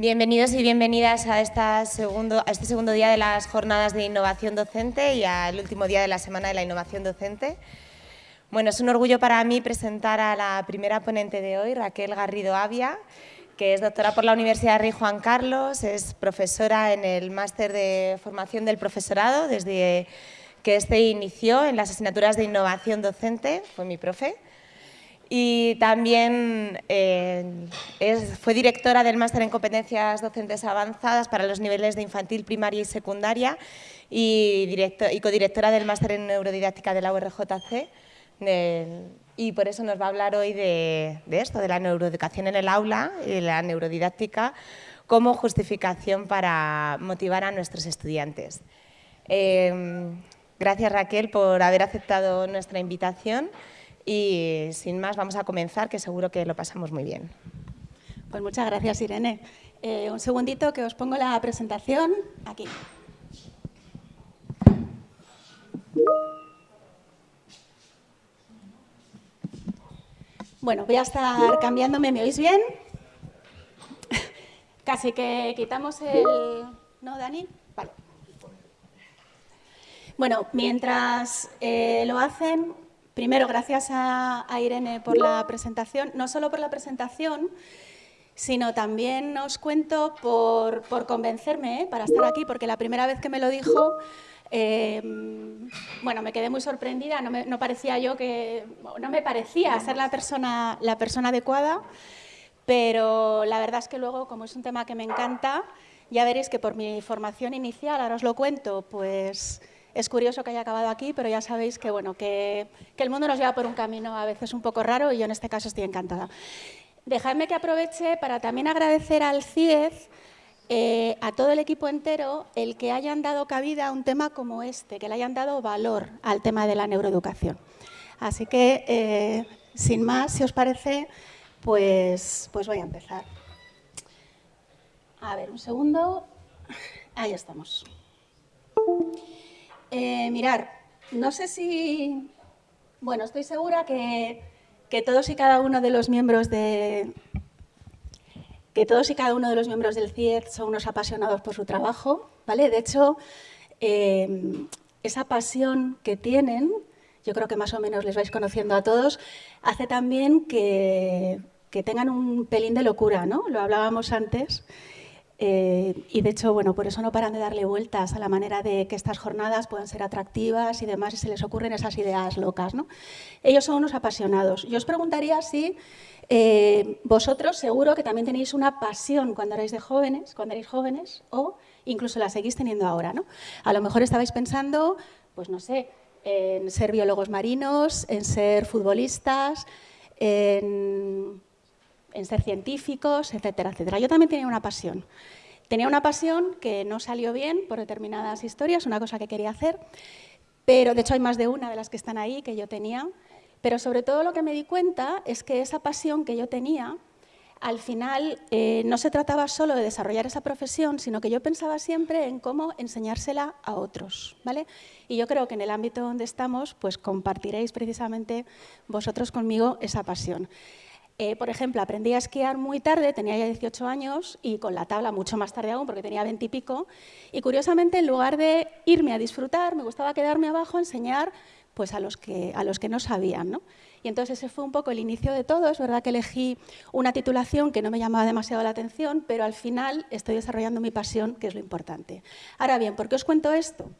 Bienvenidos y bienvenidas a, a este segundo día de las jornadas de innovación docente y al último día de la Semana de la Innovación Docente. Bueno, es un orgullo para mí presentar a la primera ponente de hoy, Raquel Garrido Avia, que es doctora por la Universidad Rey Juan Carlos, es profesora en el máster de formación del profesorado desde que este inició en las asignaturas de innovación docente, fue mi profe, y también eh, fue directora del máster en competencias docentes avanzadas para los niveles de infantil, primaria y secundaria y, y codirectora del máster en neurodidáctica de la URJC y por eso nos va a hablar hoy de, esto, de la neuroeducación en el aula y de la neurodidáctica como justificación para motivar a nuestros estudiantes. Eh, gracias Raquel por haber aceptado nuestra invitación y sin más vamos a comenzar, que seguro que lo pasamos muy bien. Pues muchas gracias, Irene. Eh, un segundito que os pongo la presentación aquí. Bueno, voy a estar cambiándome, ¿me oís bien? Casi que quitamos el... ¿No, Dani? Vale. Bueno, mientras eh, lo hacen, Primero, gracias a, Irene por la presentación, no solo por la presentación, sino también os cuento por, convencerme ¿eh? para estar aquí, porque la primera vez que me lo dijo, eh, bueno, me quedé muy sorprendida, no, parecía yo que, no me parecía ser la persona, la persona adecuada, pero la verdad es que luego, como es un tema que me encanta, ya veréis que por mi formación inicial, ahora os lo cuento, pues es curioso que haya acabado aquí, pero ya sabéis que, bueno, que, el mundo nos lleva por un camino a veces un poco raro y yo en este caso estoy encantada. Dejadme que aproveche para también agradecer al CIEZ, eh, a todo el equipo entero, el que hayan dado cabida a un tema como este, que le hayan dado valor al tema de la neuroeducación. Así que, eh, sin más, si os parece, pues, pues voy a empezar. A ver, un segundo. Ahí estamos. Eh, mirar, no sé si... Bueno, estoy segura que, todos y cada uno de los miembros de... Que todos y cada uno de los miembros del CIED son unos apasionados por su trabajo, ¿vale? De hecho, eh, esa pasión que tienen, yo creo que más o menos les vais conociendo a todos, hace también que, que tengan un pelín de locura, ¿no? Lo hablábamos antes. Eh, y de hecho, bueno, por eso no paran de darle vueltas a la manera de que estas jornadas puedan ser atractivas y demás, y se les ocurren esas ideas locas. ¿no? Ellos son unos apasionados. Yo os preguntaría si eh, vosotros seguro que también tenéis una pasión cuando erais de jóvenes, cuando erais jóvenes, o incluso la seguís teniendo ahora. ¿no? A lo mejor estabais pensando, pues no sé, en ser biólogos marinos, en ser futbolistas, en en ser científicos, etcétera, etcétera. Yo también tenía una pasión. Tenía una pasión que no salió bien por determinadas historias, una cosa que quería hacer, pero de hecho hay más de una de las que están ahí que yo tenía, pero sobre todo lo que me di cuenta es que esa pasión que yo tenía, al final eh, no se trataba solo de desarrollar esa profesión, sino que yo pensaba siempre en cómo enseñársela a otros. ¿vale? Y yo creo que en el ámbito donde estamos, pues compartiréis precisamente vosotros conmigo esa pasión. Eh, por ejemplo, aprendí a esquiar muy tarde, tenía ya 18 años, y con la tabla mucho más tarde aún, porque tenía 20 y pico. Y curiosamente, en lugar de irme a disfrutar, me gustaba quedarme abajo a enseñar pues, a, los que, a los que no sabían. ¿no? Y entonces ese fue un poco el inicio de todo. Es verdad que elegí una titulación que no me llamaba demasiado la atención, pero al final estoy desarrollando mi pasión, que es lo importante. Ahora bien, ¿por qué os cuento esto?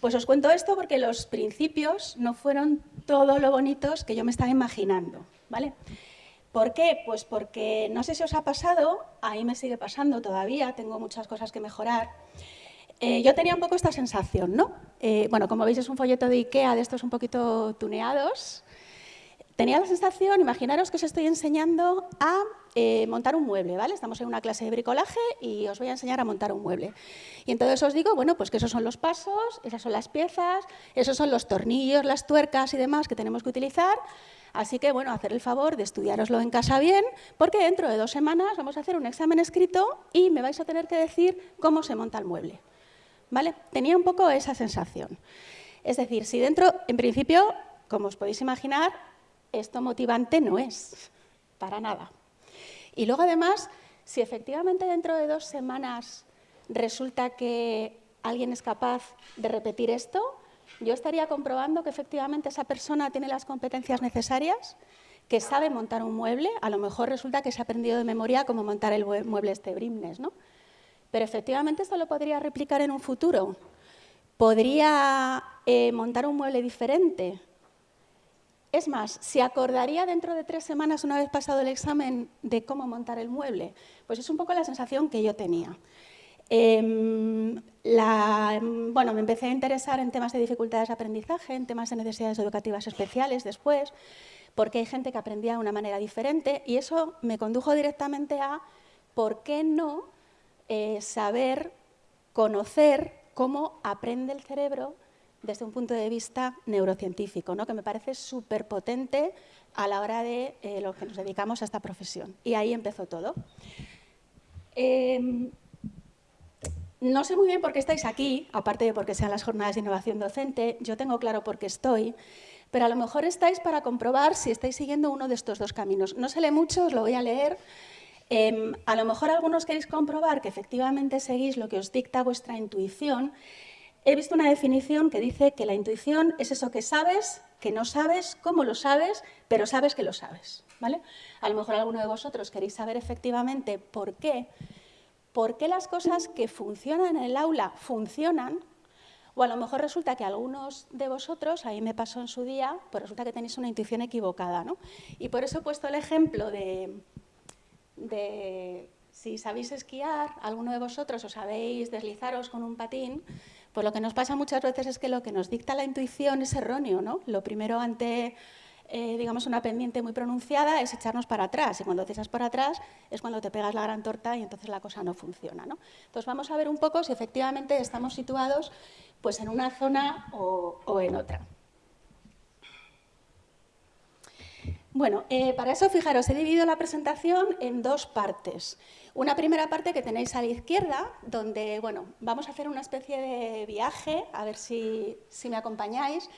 Pues os cuento esto porque los principios no fueron todo lo bonitos que yo me estaba imaginando. ¿vale? ¿Por qué? Pues porque no sé si os ha pasado, a mí me sigue pasando todavía, tengo muchas cosas que mejorar. Eh, yo tenía un poco esta sensación, ¿no? Eh, bueno, como veis es un folleto de Ikea de estos un poquito tuneados. Tenía la sensación, imaginaros que os estoy enseñando a eh, montar un mueble, ¿vale? Estamos en una clase de bricolaje y os voy a enseñar a montar un mueble. Y entonces os digo, bueno, pues que esos son los pasos, esas son las piezas, esos son los tornillos, las tuercas y demás que tenemos que utilizar Así que, bueno, hacer el favor de estudiaroslo en casa bien, porque dentro de dos semanas vamos a hacer un examen escrito y me vais a tener que decir cómo se monta el mueble. ¿Vale? Tenía un poco esa sensación. Es decir, si dentro, en principio, como os podéis imaginar, esto motivante no es, para nada. Y luego, además, si efectivamente dentro de dos semanas resulta que alguien es capaz de repetir esto, yo estaría comprobando que efectivamente esa persona tiene las competencias necesarias, que sabe montar un mueble, a lo mejor resulta que se ha aprendido de memoria cómo montar el mueble este Brimnes, ¿no? Pero efectivamente esto lo podría replicar en un futuro. Podría eh, montar un mueble diferente. Es más, ¿se acordaría dentro de tres semanas, una vez pasado el examen, de cómo montar el mueble? Pues es un poco la sensación que yo tenía. Em, bueno, me empecé a interesar en temas de dificultades de aprendizaje, en temas de necesidades educativas especiales después, porque hay gente que aprendía de una manera diferente y eso me condujo directamente a por qué no eh, saber, conocer cómo aprende el cerebro desde un punto de vista neurocientífico, ¿no? que me parece súper potente a la hora de eh, lo que nos dedicamos a esta profesión. Y ahí empezó todo. Em, no sé muy bien por qué estáis aquí, aparte de porque sean las jornadas de innovación docente, yo tengo claro por qué estoy, pero a lo mejor estáis para comprobar si estáis siguiendo uno de estos dos caminos. No se lee mucho, os lo voy a leer. Em, a lo mejor algunos queréis comprobar que efectivamente seguís lo que os dicta vuestra intuición. He visto una definición que dice que la intuición es eso que sabes, que no sabes, cómo lo sabes, pero sabes que lo sabes. ¿vale? A lo mejor alguno de vosotros queréis saber efectivamente por qué por qué las cosas que funcionan en el aula funcionan, o a lo mejor resulta que algunos de vosotros, ahí me pasó en su día, pues resulta que tenéis una intuición equivocada. ¿no? Y por eso he puesto el ejemplo de, si sabéis esquiar, alguno de vosotros os sabéis deslizaros con un patín, pues lo que nos pasa muchas veces es que lo que nos dicta la intuición es erróneo. ¿no? Lo primero ante eh, digamos, una pendiente muy pronunciada es echarnos para atrás. Y cuando te echas para atrás es cuando te pegas la gran torta y entonces la cosa no funciona. ¿no? Entonces vamos a ver un poco si efectivamente estamos situados pues, en una zona o, en otra. Bueno, eh, para eso, fijaros, he dividido la presentación en dos partes. Una primera parte que tenéis a la izquierda, donde bueno, vamos a hacer una especie de viaje, a ver si, si me acompañáis,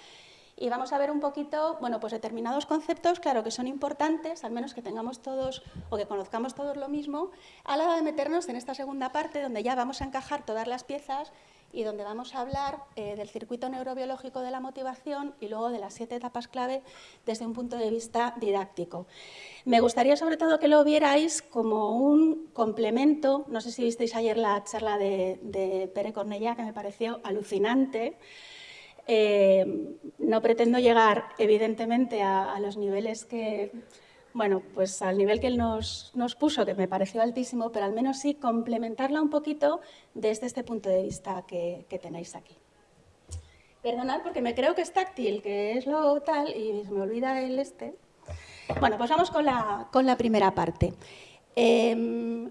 y vamos a ver un poquito, bueno, pues determinados conceptos, claro, que son importantes, al menos que tengamos todos o que conozcamos todos lo mismo, a la hora de meternos en esta segunda parte donde ya vamos a encajar todas las piezas y donde vamos a hablar eh, del circuito neurobiológico de la motivación y luego de las siete etapas clave desde un punto de vista didáctico. Me gustaría sobre todo que lo vierais como un complemento, no sé si visteis ayer la charla de, Pere Cornellá, que me pareció alucinante, eh, no pretendo llegar, evidentemente, a, los niveles que, bueno, pues al nivel que él nos, puso, que me pareció altísimo, pero al menos sí complementarla un poquito desde este punto de vista que, tenéis aquí. Perdonad porque me creo que es táctil, que es lo tal, y se me olvida el este. Bueno, pues vamos con la, con la primera parte. Em,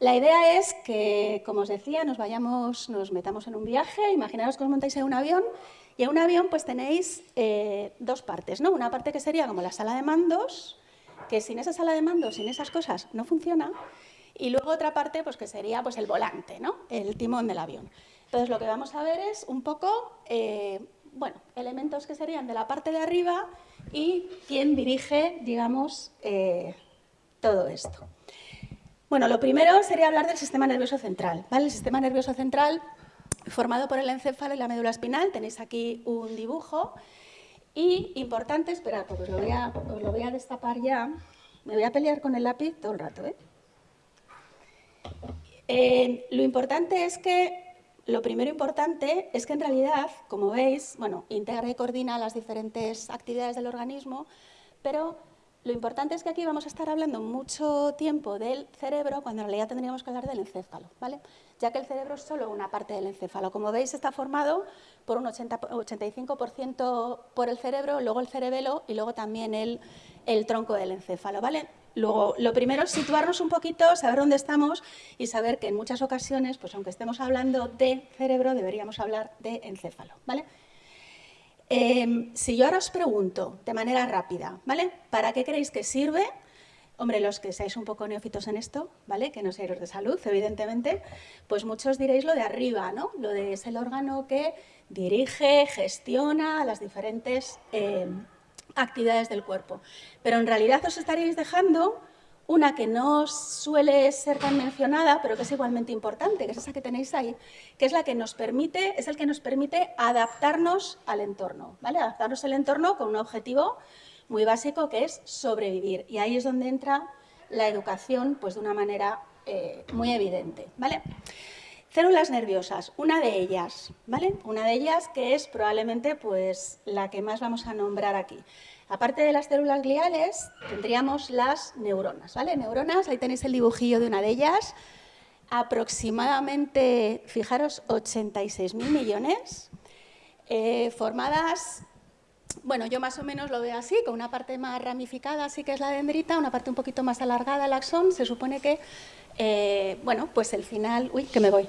la idea es que, como os decía, nos vayamos, nos metamos en un viaje, imaginaos que os montáis en un avión y en un avión pues tenéis eh, dos partes, ¿no? Una parte que sería como la sala de mandos, que sin esa sala de mandos, sin esas cosas, no funciona. Y luego otra parte pues que sería pues el volante, ¿no? El timón del avión. Entonces lo que vamos a ver es un poco, eh, bueno, elementos que serían de la parte de arriba y quién dirige, digamos, eh, todo esto. Bueno, lo primero sería hablar del sistema nervioso central. ¿vale? El sistema nervioso central formado por el encéfalo y la médula espinal. Tenéis aquí un dibujo. Y importante, esperad, porque os lo voy a, destapar ya. Me voy a pelear con el lápiz todo el rato. ¿eh? Eh, lo importante es que, lo primero importante es que en realidad, como veis, bueno, integra y coordina las diferentes actividades del organismo, pero lo importante es que aquí vamos a estar hablando mucho tiempo del cerebro cuando en realidad tendríamos que hablar del encéfalo, ¿vale? ya que el cerebro es solo una parte del encéfalo. Como veis, está formado por un 80, 85% por el cerebro, luego el cerebelo y luego también el, tronco del encéfalo. ¿vale? Luego, lo primero es situarnos un poquito, saber dónde estamos y saber que en muchas ocasiones, pues aunque estemos hablando de cerebro, deberíamos hablar de encéfalo. ¿vale? Em, si yo ahora os pregunto de manera rápida, ¿vale? ¿Para qué creéis que sirve? Hombre, los que seáis un poco neófitos en esto, ¿vale? Que no seáis de salud, evidentemente, pues muchos diréis lo de arriba, ¿no? Lo de es el órgano que dirige, gestiona las diferentes em, actividades del cuerpo. Pero en realidad os estaríais dejando una que no suele ser tan mencionada, pero que es igualmente importante, que es esa que tenéis ahí, que es la que nos permite, es el que nos permite adaptarnos al entorno, ¿vale? Adaptarnos al entorno con un objetivo muy básico que es sobrevivir. Y ahí es donde entra la educación, pues de una manera eh, muy evidente, ¿vale? Células nerviosas, una de ellas, ¿vale? Una de ellas que es probablemente pues, la que más vamos a nombrar aquí. Aparte de las células gliales, tendríamos las neuronas, ¿vale? Neuronas, ahí tenéis el dibujillo de una de ellas, aproximadamente, fijaros, 86.000 millones, eh, formadas, bueno, yo más o menos lo veo así, con una parte más ramificada, así que es la dendrita, una parte un poquito más alargada, el axón, se supone que eh, bueno, pues el final, uy, que me voy.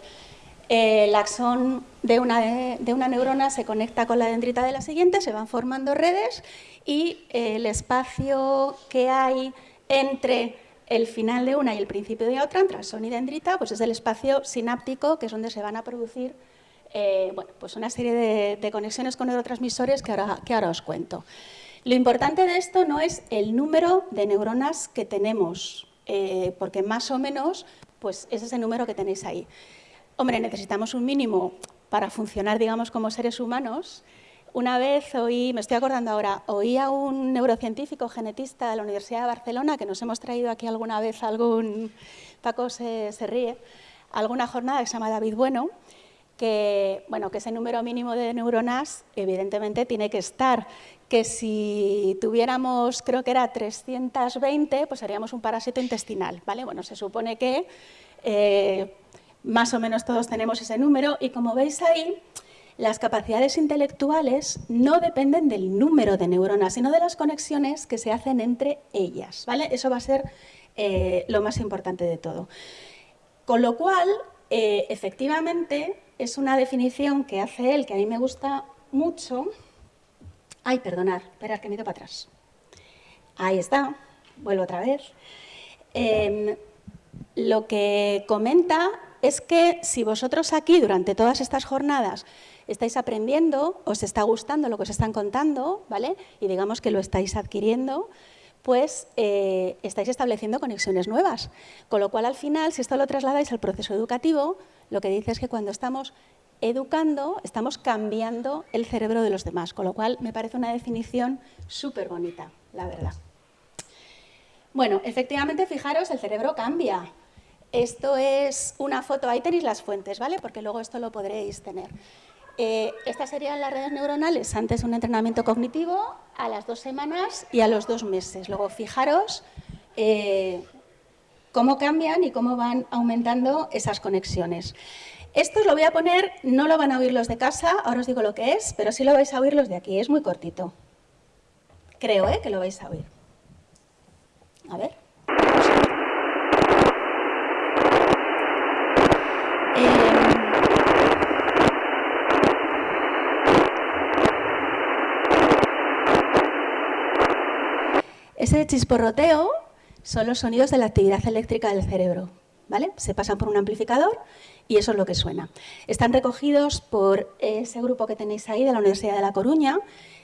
El axón de una, de una neurona se conecta con la dendrita de la siguiente, se van formando redes y el espacio que hay entre el final de una y el principio de otra, entre axón y dendrita, pues es el espacio sináptico, que es donde se van a producir eh, bueno, pues una serie de, conexiones con neurotransmisores que ahora, os cuento. Lo importante de esto no es el número de neuronas que tenemos, eh, porque más o menos pues es ese número que tenéis ahí. Hombre, necesitamos un mínimo para funcionar, digamos, como seres humanos. Una vez oí, me estoy acordando ahora, oí a un neurocientífico genetista de la Universidad de Barcelona, que nos hemos traído aquí alguna vez algún, Paco se, ríe, alguna jornada que se llama David Bueno, que, bueno, que ese número mínimo de neuronas evidentemente tiene que estar, que si tuviéramos, creo que era 320, pues haríamos un parásito intestinal, ¿vale? Bueno, se supone que eh, más o menos todos tenemos ese número y como veis ahí, las capacidades intelectuales no dependen del número de neuronas, sino de las conexiones que se hacen entre ellas, ¿vale? Eso va a ser eh, lo más importante de todo. Con lo cual, eh, efectivamente, es una definición que hace él, que a mí me gusta mucho. Ay, perdonar, esperar que me ido para atrás. Ahí está, vuelvo otra vez. Em, lo que comenta es que si vosotros aquí durante todas estas jornadas estáis aprendiendo, os está gustando lo que os están contando, ¿vale? Y digamos que lo estáis adquiriendo, pues eh, estáis estableciendo conexiones nuevas. Con lo cual, al final, si esto lo trasladáis al proceso educativo, lo que dice es que cuando estamos educando, estamos cambiando el cerebro de los demás, con lo cual me parece una definición súper bonita, la verdad. Bueno, efectivamente, fijaros, el cerebro cambia. Esto es una foto, ahí tenéis las fuentes, ¿vale? Porque luego esto lo podréis tener. Eh, estas serían las redes neuronales antes un entrenamiento cognitivo, a las dos semanas y a los dos meses. Luego, fijaros eh, cómo cambian y cómo van aumentando esas conexiones. Esto os lo voy a poner, no lo van a oír los de casa, ahora os digo lo que es, pero sí lo vais a oír los de aquí, es muy cortito. Creo ¿eh? que lo vais a oír. A ver. Ese chisporroteo son los sonidos de la actividad eléctrica del cerebro. ¿Vale? Se pasan por un amplificador y eso es lo que suena. Están recogidos por ese grupo que tenéis ahí de la Universidad de La Coruña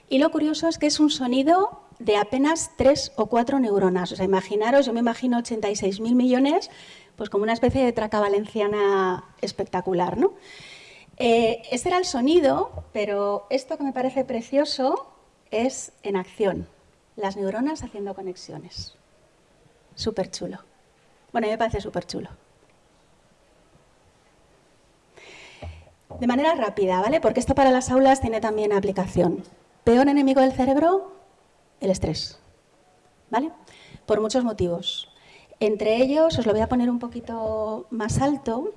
y lo curioso es que es un sonido de apenas tres o cuatro neuronas. O sea, imaginaros, yo me imagino 86.000 millones, pues como una especie de traca valenciana espectacular, ¿no? Eh, ese era el sonido, pero esto que me parece precioso es en acción las neuronas haciendo conexiones. Súper chulo. Bueno, a mí me parece súper chulo. De manera rápida, ¿vale? Porque esto para las aulas tiene también aplicación. Peor enemigo del cerebro, el estrés. ¿Vale? Por muchos motivos. Entre ellos, os lo voy a poner un poquito más alto.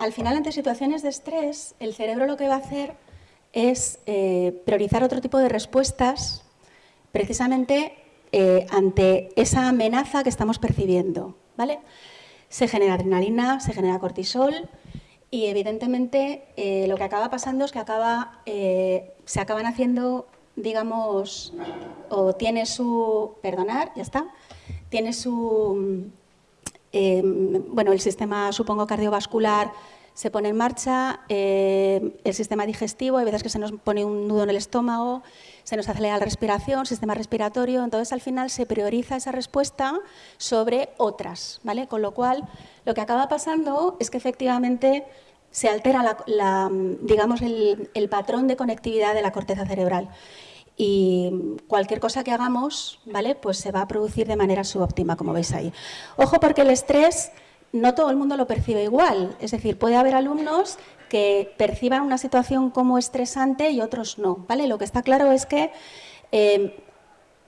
al final, ante situaciones de estrés, el cerebro lo que va a hacer es eh, priorizar otro tipo de respuestas precisamente eh, ante esa amenaza que estamos percibiendo. ¿vale? Se genera adrenalina, se genera cortisol y evidentemente eh, lo que acaba pasando es que acaba, se acaban haciendo, digamos, o tiene su, perdonar, ya está, tiene su, bueno, el sistema, supongo, cardiovascular se pone en marcha eh, el sistema digestivo, hay veces que se nos pone un nudo en el estómago, se nos acelera la respiración, sistema respiratorio, entonces al final se prioriza esa respuesta sobre otras, ¿vale? Con lo cual, lo que acaba pasando es que efectivamente se altera la, digamos, el, el patrón de conectividad de la corteza cerebral y cualquier cosa que hagamos, ¿vale? Pues se va a producir de manera subóptima, como veis ahí. Ojo porque el estrés no todo el mundo lo percibe igual. Es decir, puede haber alumnos que perciban una situación como estresante y otros no. ¿vale? Lo que está claro es que eh,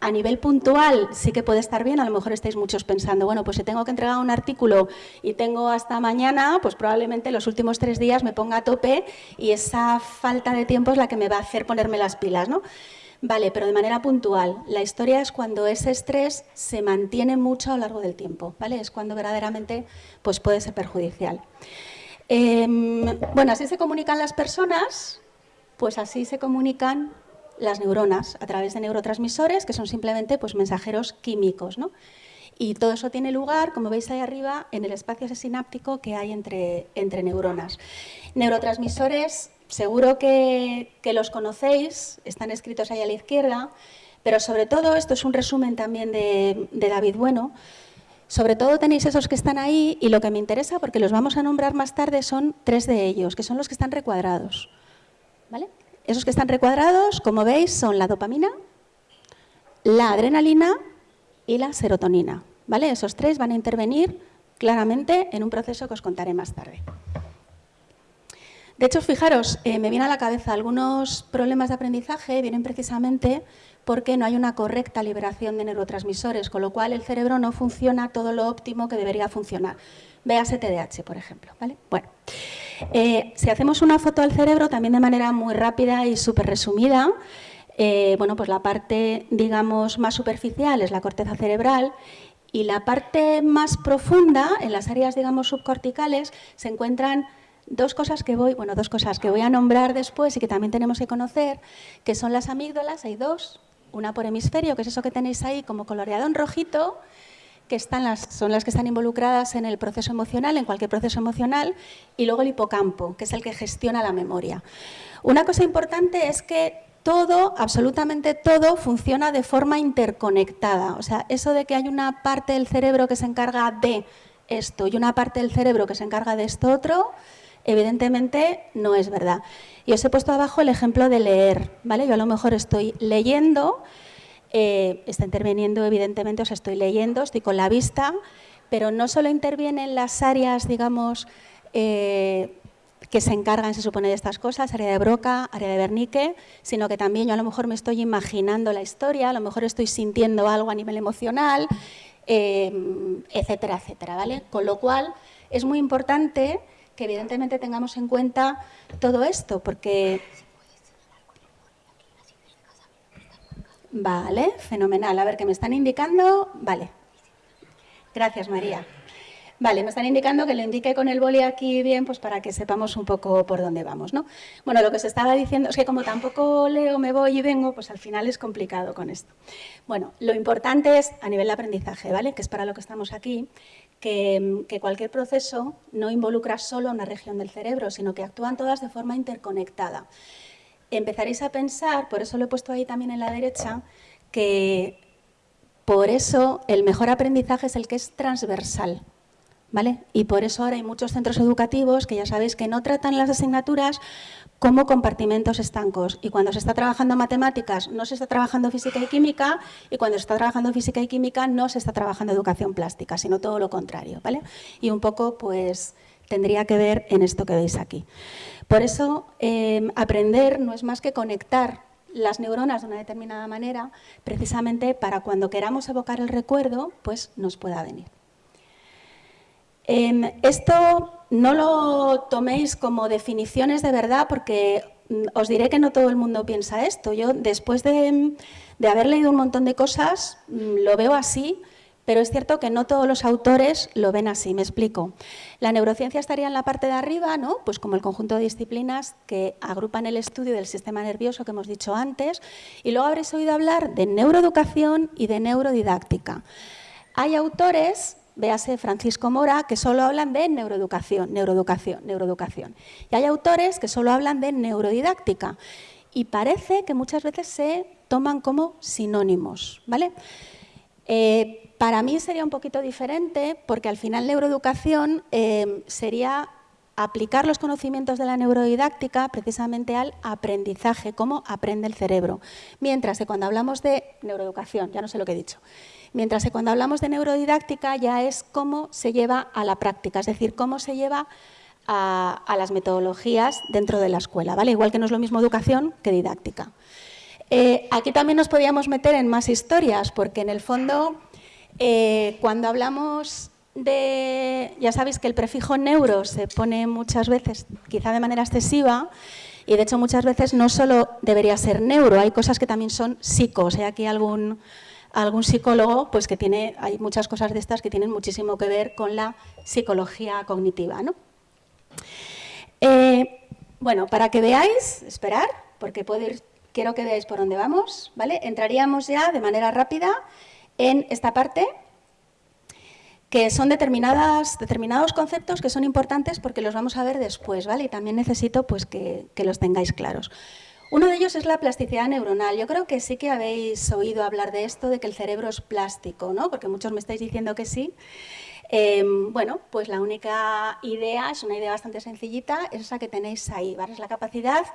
a nivel puntual sí que puede estar bien, a lo mejor estáis muchos pensando, bueno, pues si tengo que entregar un artículo y tengo hasta mañana, pues probablemente los últimos tres días me ponga a tope y esa falta de tiempo es la que me va a hacer ponerme las pilas, ¿no? Vale, pero de manera puntual. La historia es cuando ese estrés se mantiene mucho a lo largo del tiempo, ¿vale? Es cuando verdaderamente pues puede ser perjudicial. Em, bueno, así se comunican las personas, pues así se comunican las neuronas a través de neurotransmisores, que son simplemente pues, mensajeros químicos, ¿no? Y todo eso tiene lugar, como veis ahí arriba, en el espacio sináptico que hay entre, entre neuronas. Neurotransmisores Seguro que, los conocéis, están escritos ahí a la izquierda, pero sobre todo, esto es un resumen también de, David Bueno, sobre todo tenéis esos que están ahí y lo que me interesa, porque los vamos a nombrar más tarde, son tres de ellos, que son los que están recuadrados. ¿Vale? Esos que están recuadrados, como veis, son la dopamina, la adrenalina y la serotonina. ¿Vale? Esos tres van a intervenir claramente en un proceso que os contaré más tarde. De hecho, fijaros, eh, me viene a la cabeza algunos problemas de aprendizaje, vienen precisamente porque no hay una correcta liberación de neurotransmisores, con lo cual el cerebro no funciona todo lo óptimo que debería funcionar. Véase TDAH, por ejemplo. ¿vale? Bueno, eh, si hacemos una foto al cerebro, también de manera muy rápida y súper resumida, eh, bueno, pues la parte, digamos, más superficial es la corteza cerebral y la parte más profunda, en las áreas, digamos, subcorticales, se encuentran dos cosas que voy, bueno, dos cosas que voy a nombrar después y que también tenemos que conocer, que son las amígdalas, hay dos, una por hemisferio, que es eso que tenéis ahí como coloreado en rojito, que están las, son las que están involucradas en el proceso emocional, en cualquier proceso emocional, y luego el hipocampo, que es el que gestiona la memoria. Una cosa importante es que todo, absolutamente todo, funciona de forma interconectada. O sea, eso de que hay una parte del cerebro que se encarga de esto y una parte del cerebro que se encarga de esto otro, Evidentemente no es verdad. Y os he puesto abajo el ejemplo de leer, ¿vale? Yo a lo mejor estoy leyendo, eh, está interviniendo evidentemente, os estoy leyendo, estoy con la vista, pero no solo intervienen las áreas, digamos, eh, que se encargan, se supone, de estas cosas, área de Broca, área de Bernique, sino que también yo a lo mejor me estoy imaginando la historia, a lo mejor estoy sintiendo algo a nivel emocional, eh, etcétera, etcétera, ¿vale? Con lo cual es muy importante que evidentemente tengamos en cuenta todo esto, porque... Vale, fenomenal. A ver, ¿qué me están indicando? Vale. Gracias, María. Vale, me están indicando que lo indique con el boli aquí bien, pues para que sepamos un poco por dónde vamos, ¿no? Bueno, lo que se estaba diciendo es que como tampoco leo, me voy y vengo, pues al final es complicado con esto. Bueno, lo importante es a nivel de aprendizaje, ¿vale? Que es para lo que estamos aquí, que, cualquier proceso no involucra solo una región del cerebro, sino que actúan todas de forma interconectada. Empezaréis a pensar, por eso lo he puesto ahí también en la derecha, que por eso el mejor aprendizaje es el que es transversal. ¿Vale? Y por eso ahora hay muchos centros educativos que ya sabéis que no tratan las asignaturas como compartimentos estancos. Y cuando se está trabajando matemáticas, no se está trabajando física y química, y cuando se está trabajando física y química, no se está trabajando educación plástica, sino todo lo contrario. ¿vale? Y un poco, pues, tendría que ver en esto que veis aquí. Por eso, em, aprender no es más que conectar las neuronas de una determinada manera, precisamente para cuando queramos evocar el recuerdo, pues nos pueda venir. Em, esto no lo toméis como definiciones de verdad porque mm, os diré que no todo el mundo piensa esto. Yo después de, haber leído un montón de cosas mm, lo veo así, pero es cierto que no todos los autores lo ven así, me explico. La neurociencia estaría en la parte de arriba, ¿no? pues como el conjunto de disciplinas que agrupan el estudio del sistema nervioso que hemos dicho antes, y luego habréis oído hablar de neuroeducación y de neurodidáctica. Hay autores véase Francisco Mora, que solo hablan de neuroeducación, neuroeducación, neuroeducación. Y hay autores que solo hablan de neurodidáctica. Y parece que muchas veces se toman como sinónimos. ¿vale? Eh, para mí sería un poquito diferente porque al final neuroeducación eh, sería aplicar los conocimientos de la neurodidáctica precisamente al aprendizaje, cómo aprende el cerebro. Mientras que cuando hablamos de neuroeducación, ya no sé lo que he dicho, mientras que cuando hablamos de neurodidáctica ya es cómo se lleva a la práctica, es decir, cómo se lleva a, las metodologías dentro de la escuela, ¿vale? Igual que no es lo mismo educación que didáctica. Eh, aquí también nos podíamos meter en más historias, porque en el fondo, eh, cuando hablamos de, ya sabéis que el prefijo neuro se pone muchas veces, quizá de manera excesiva, y de hecho muchas veces no solo debería ser neuro, hay cosas que también son psico, o sea, aquí algún, algún psicólogo, pues que tiene, hay muchas cosas de estas que tienen muchísimo que ver con la psicología cognitiva, ¿no? Eh, bueno, para que veáis, esperar, porque puedo ir, quiero que veáis por dónde vamos, ¿vale? Entraríamos ya de manera rápida en esta parte que son determinadas, determinados conceptos que son importantes porque los vamos a ver después, ¿vale? Y también necesito pues, que, los tengáis claros. Uno de ellos es la plasticidad neuronal. Yo creo que sí que habéis oído hablar de esto, de que el cerebro es plástico, ¿no? Porque muchos me estáis diciendo que sí. Em, bueno, pues la única idea, es una idea bastante sencillita, es esa que tenéis ahí, ¿vale? Es la capacidad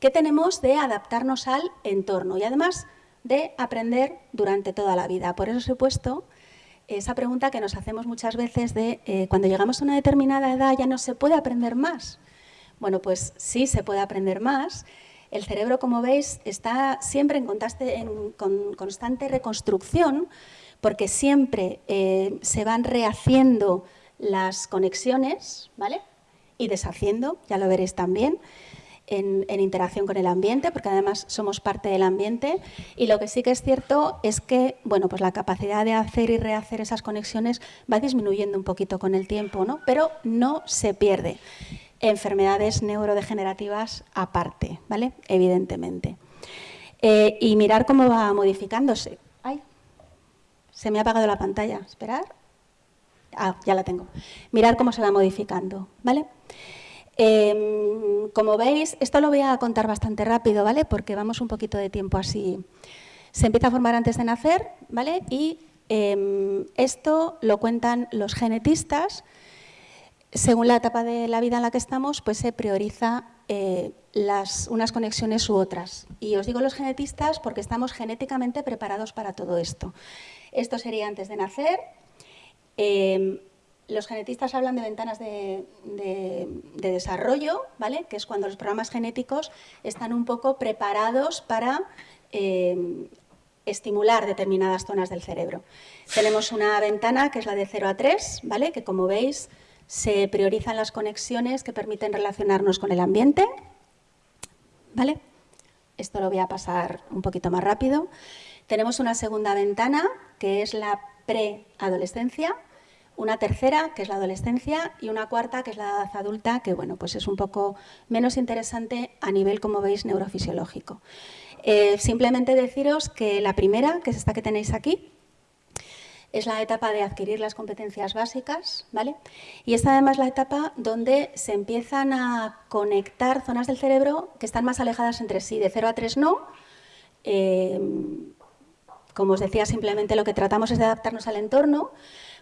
que tenemos de adaptarnos al entorno y además de aprender durante toda la vida. Por eso os he puesto esa pregunta que nos hacemos muchas veces de eh, cuando llegamos a una determinada edad ya no se puede aprender más. Bueno, pues sí se puede aprender más. El cerebro, como veis, está siempre en, constante reconstrucción porque siempre eh, se van rehaciendo las conexiones ¿vale? y deshaciendo, ya lo veréis también en, interacción con el ambiente, porque además somos parte del ambiente. Y lo que sí que es cierto es que bueno, pues la capacidad de hacer y rehacer esas conexiones va disminuyendo un poquito con el tiempo, ¿no? pero no se pierde. Enfermedades neurodegenerativas aparte, ¿vale? evidentemente. Eh, y mirar cómo va modificándose. ¡Ay! Se me ha apagado la pantalla. Esperar. Ah, ya la tengo. Mirar cómo se va modificando. ¿vale? Em, como veis, esto lo voy a contar bastante rápido, ¿vale? Porque vamos un poquito de tiempo así. Se empieza a formar antes de nacer, ¿vale? Y em, esto lo cuentan los genetistas. Según la etapa de la vida en la que estamos, pues se prioriza eh, unas conexiones u otras. Y os digo los genetistas porque estamos genéticamente preparados para todo esto. Esto sería antes de nacer. Em, los genetistas hablan de ventanas de, desarrollo, ¿vale? que es cuando los programas genéticos están un poco preparados para eh, estimular determinadas zonas del cerebro. Tenemos una ventana que es la de 0 a 3, ¿vale? que como veis se priorizan las conexiones que permiten relacionarnos con el ambiente. ¿vale? Esto lo voy a pasar un poquito más rápido. Tenemos una segunda ventana que es la preadolescencia, una tercera, que es la adolescencia, y una cuarta, que es la edad adulta, que bueno, pues es un poco menos interesante a nivel, como veis, neurofisiológico. Eh, simplemente deciros que la primera, que es esta que tenéis aquí, es la etapa de adquirir las competencias básicas, ¿vale? Y esta además la etapa donde se empiezan a conectar zonas del cerebro que están más alejadas entre sí, de 0 a 3 no. Eh, como os decía, simplemente lo que tratamos es de adaptarnos al entorno,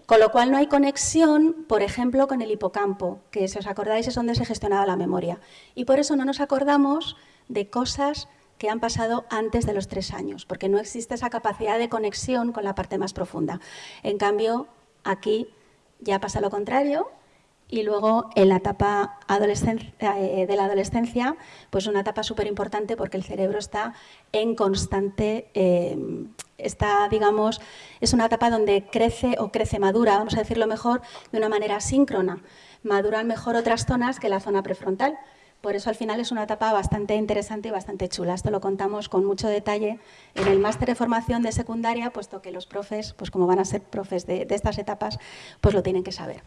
con lo cual no hay conexión, por ejemplo, con el hipocampo, que si os acordáis es donde se gestionaba la memoria. Y por eso no nos acordamos de cosas que han pasado antes de los tres años, porque no existe esa capacidad de conexión con la parte más profunda. En cambio, aquí ya pasa lo contrario, y luego en la etapa eh, de la adolescencia, pues una etapa súper importante porque el cerebro está en constante, eh, está, digamos, es una etapa donde crece o crece madura, vamos a decirlo mejor, de una manera síncrona. Maduran mejor otras zonas que la zona prefrontal. Por eso al final es una etapa bastante interesante y bastante chula. Esto lo contamos con mucho detalle en el máster de formación de secundaria, puesto que los profes, pues como van a ser profes de, estas etapas, pues lo tienen que saber.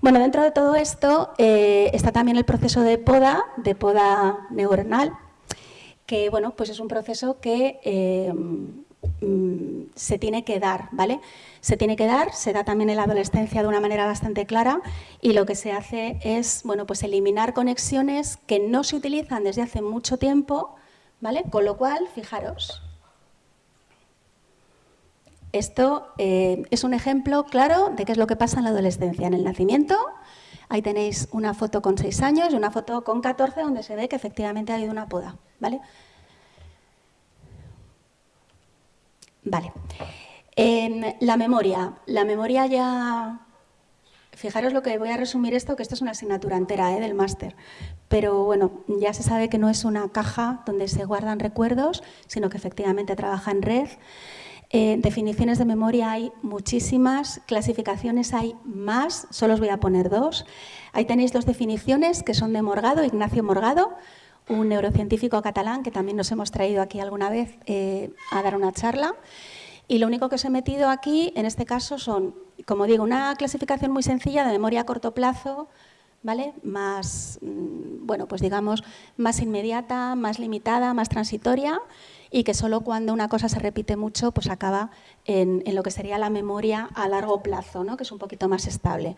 Bueno, dentro de todo esto eh, está también el proceso de poda, de poda neuronal, que bueno, pues es un proceso que, eh, mm, se tiene que dar, ¿vale? Se tiene que dar, se da también en la adolescencia de una manera bastante clara y lo que se hace es, bueno, pues eliminar conexiones que no se utilizan desde hace mucho tiempo, ¿vale? Con lo cual, fijaros, esto eh, es un ejemplo claro de qué es lo que pasa en la adolescencia. En el nacimiento, ahí tenéis una foto con 6 años y una foto con 14 donde se ve que efectivamente ha habido una poda. ¿vale? Vale. la memoria. La memoria ya... Fijaros lo que voy a resumir esto, que esto es una asignatura entera ¿eh? del máster. Pero bueno, ya se sabe que no es una caja donde se guardan recuerdos, sino que efectivamente trabaja en red. Eh, definiciones de memoria hay muchísimas, clasificaciones hay más, solo os voy a poner dos. Ahí tenéis dos definiciones que son de Morgado, Ignacio Morgado, un neurocientífico catalán que también nos hemos traído aquí alguna vez eh, a dar una charla. Y lo único que os he metido aquí, en este caso, son, como digo, una clasificación muy sencilla de memoria a corto plazo, ¿vale? Más, mm, bueno, pues digamos, más inmediata, más limitada, más transitoria y que solo cuando una cosa se repite mucho pues acaba en, lo que sería la memoria a largo plazo, ¿no? que es un poquito más estable.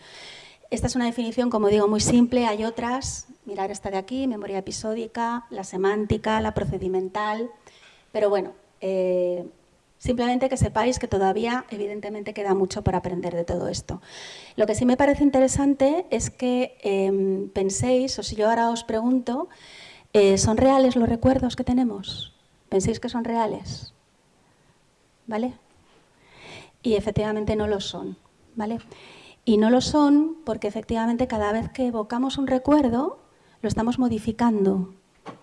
Esta es una definición, como digo, muy simple. Hay otras, mirar esta de aquí, memoria episódica, la semántica, la procedimental. Pero bueno, eh, simplemente que sepáis que todavía, evidentemente, queda mucho por aprender de todo esto. Lo que sí me parece interesante es que em, penséis, o si yo ahora os pregunto, eh, ¿son reales los recuerdos que tenemos? ¿Pensáis que son reales? ¿Vale? Y efectivamente no lo son, ¿vale? Y no lo son porque efectivamente cada vez que evocamos un recuerdo lo estamos modificando,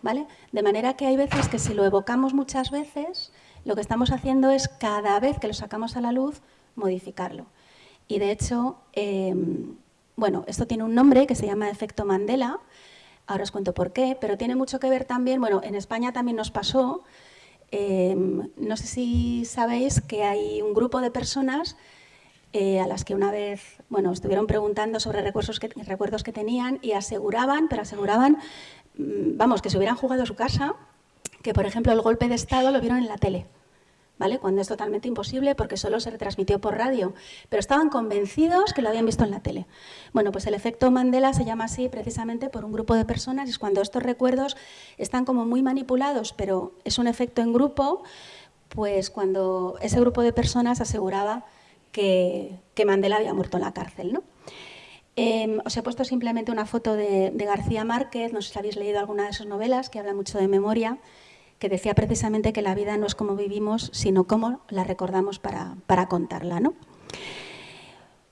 ¿vale? De manera que hay veces que si lo evocamos muchas veces, lo que estamos haciendo es cada vez que lo sacamos a la luz, modificarlo. Y de hecho, em, bueno, esto tiene un nombre que se llama efecto Mandela, ahora os cuento por qué, pero tiene mucho que ver también, bueno, en España también nos pasó, em, no sé si sabéis que hay un grupo de personas eh, a las que una vez, bueno, estuvieron preguntando sobre recuerdos que, recuerdos que tenían y aseguraban, pero aseguraban, mm, vamos, que se hubieran jugado a su casa, que por ejemplo el golpe de Estado lo vieron en la tele. Cuando es totalmente imposible porque solo se retransmitió por radio, pero estaban convencidos que lo habían visto en la tele. Bueno, pues el efecto Mandela se llama así precisamente por un grupo de personas y es cuando estos recuerdos están como muy manipulados, pero es un efecto en grupo, pues cuando ese grupo de personas aseguraba que, Mandela había muerto en la cárcel, ¿no? Em, os he puesto simplemente una foto de, García Márquez, no sé si habéis leído alguna de sus novelas, que habla mucho de memoria, que decía precisamente que la vida no es como vivimos, sino cómo la recordamos para, contarla. ¿no?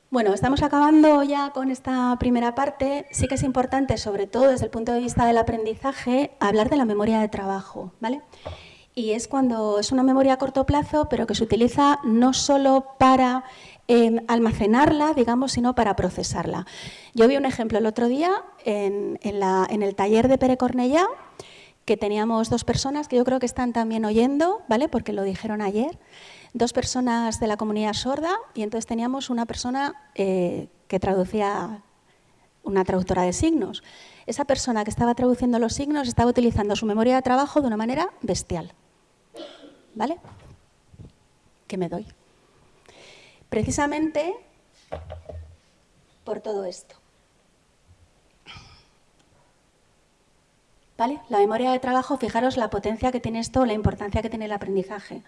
Bueno, estamos acabando ya con esta primera parte. Sí que es importante, sobre todo desde el punto de vista del aprendizaje, hablar de la memoria de trabajo. ¿vale? Y es cuando es una memoria a corto plazo, pero que se utiliza no solo para em, almacenarla, digamos, sino para procesarla. Yo vi un ejemplo el otro día en, el taller de Pere Cornellá, que teníamos dos personas que yo creo que están también oyendo, ¿vale? Porque lo dijeron ayer, dos personas de la comunidad sorda y entonces teníamos una persona eh, que traducía, una traductora de signos. Esa persona que estaba traduciendo los signos estaba utilizando su memoria de trabajo de una manera bestial, ¿vale? Que me doy. Precisamente por todo esto. La memoria de trabajo, fijaros la potencia que tiene esto, la importancia que tiene el aprendizaje.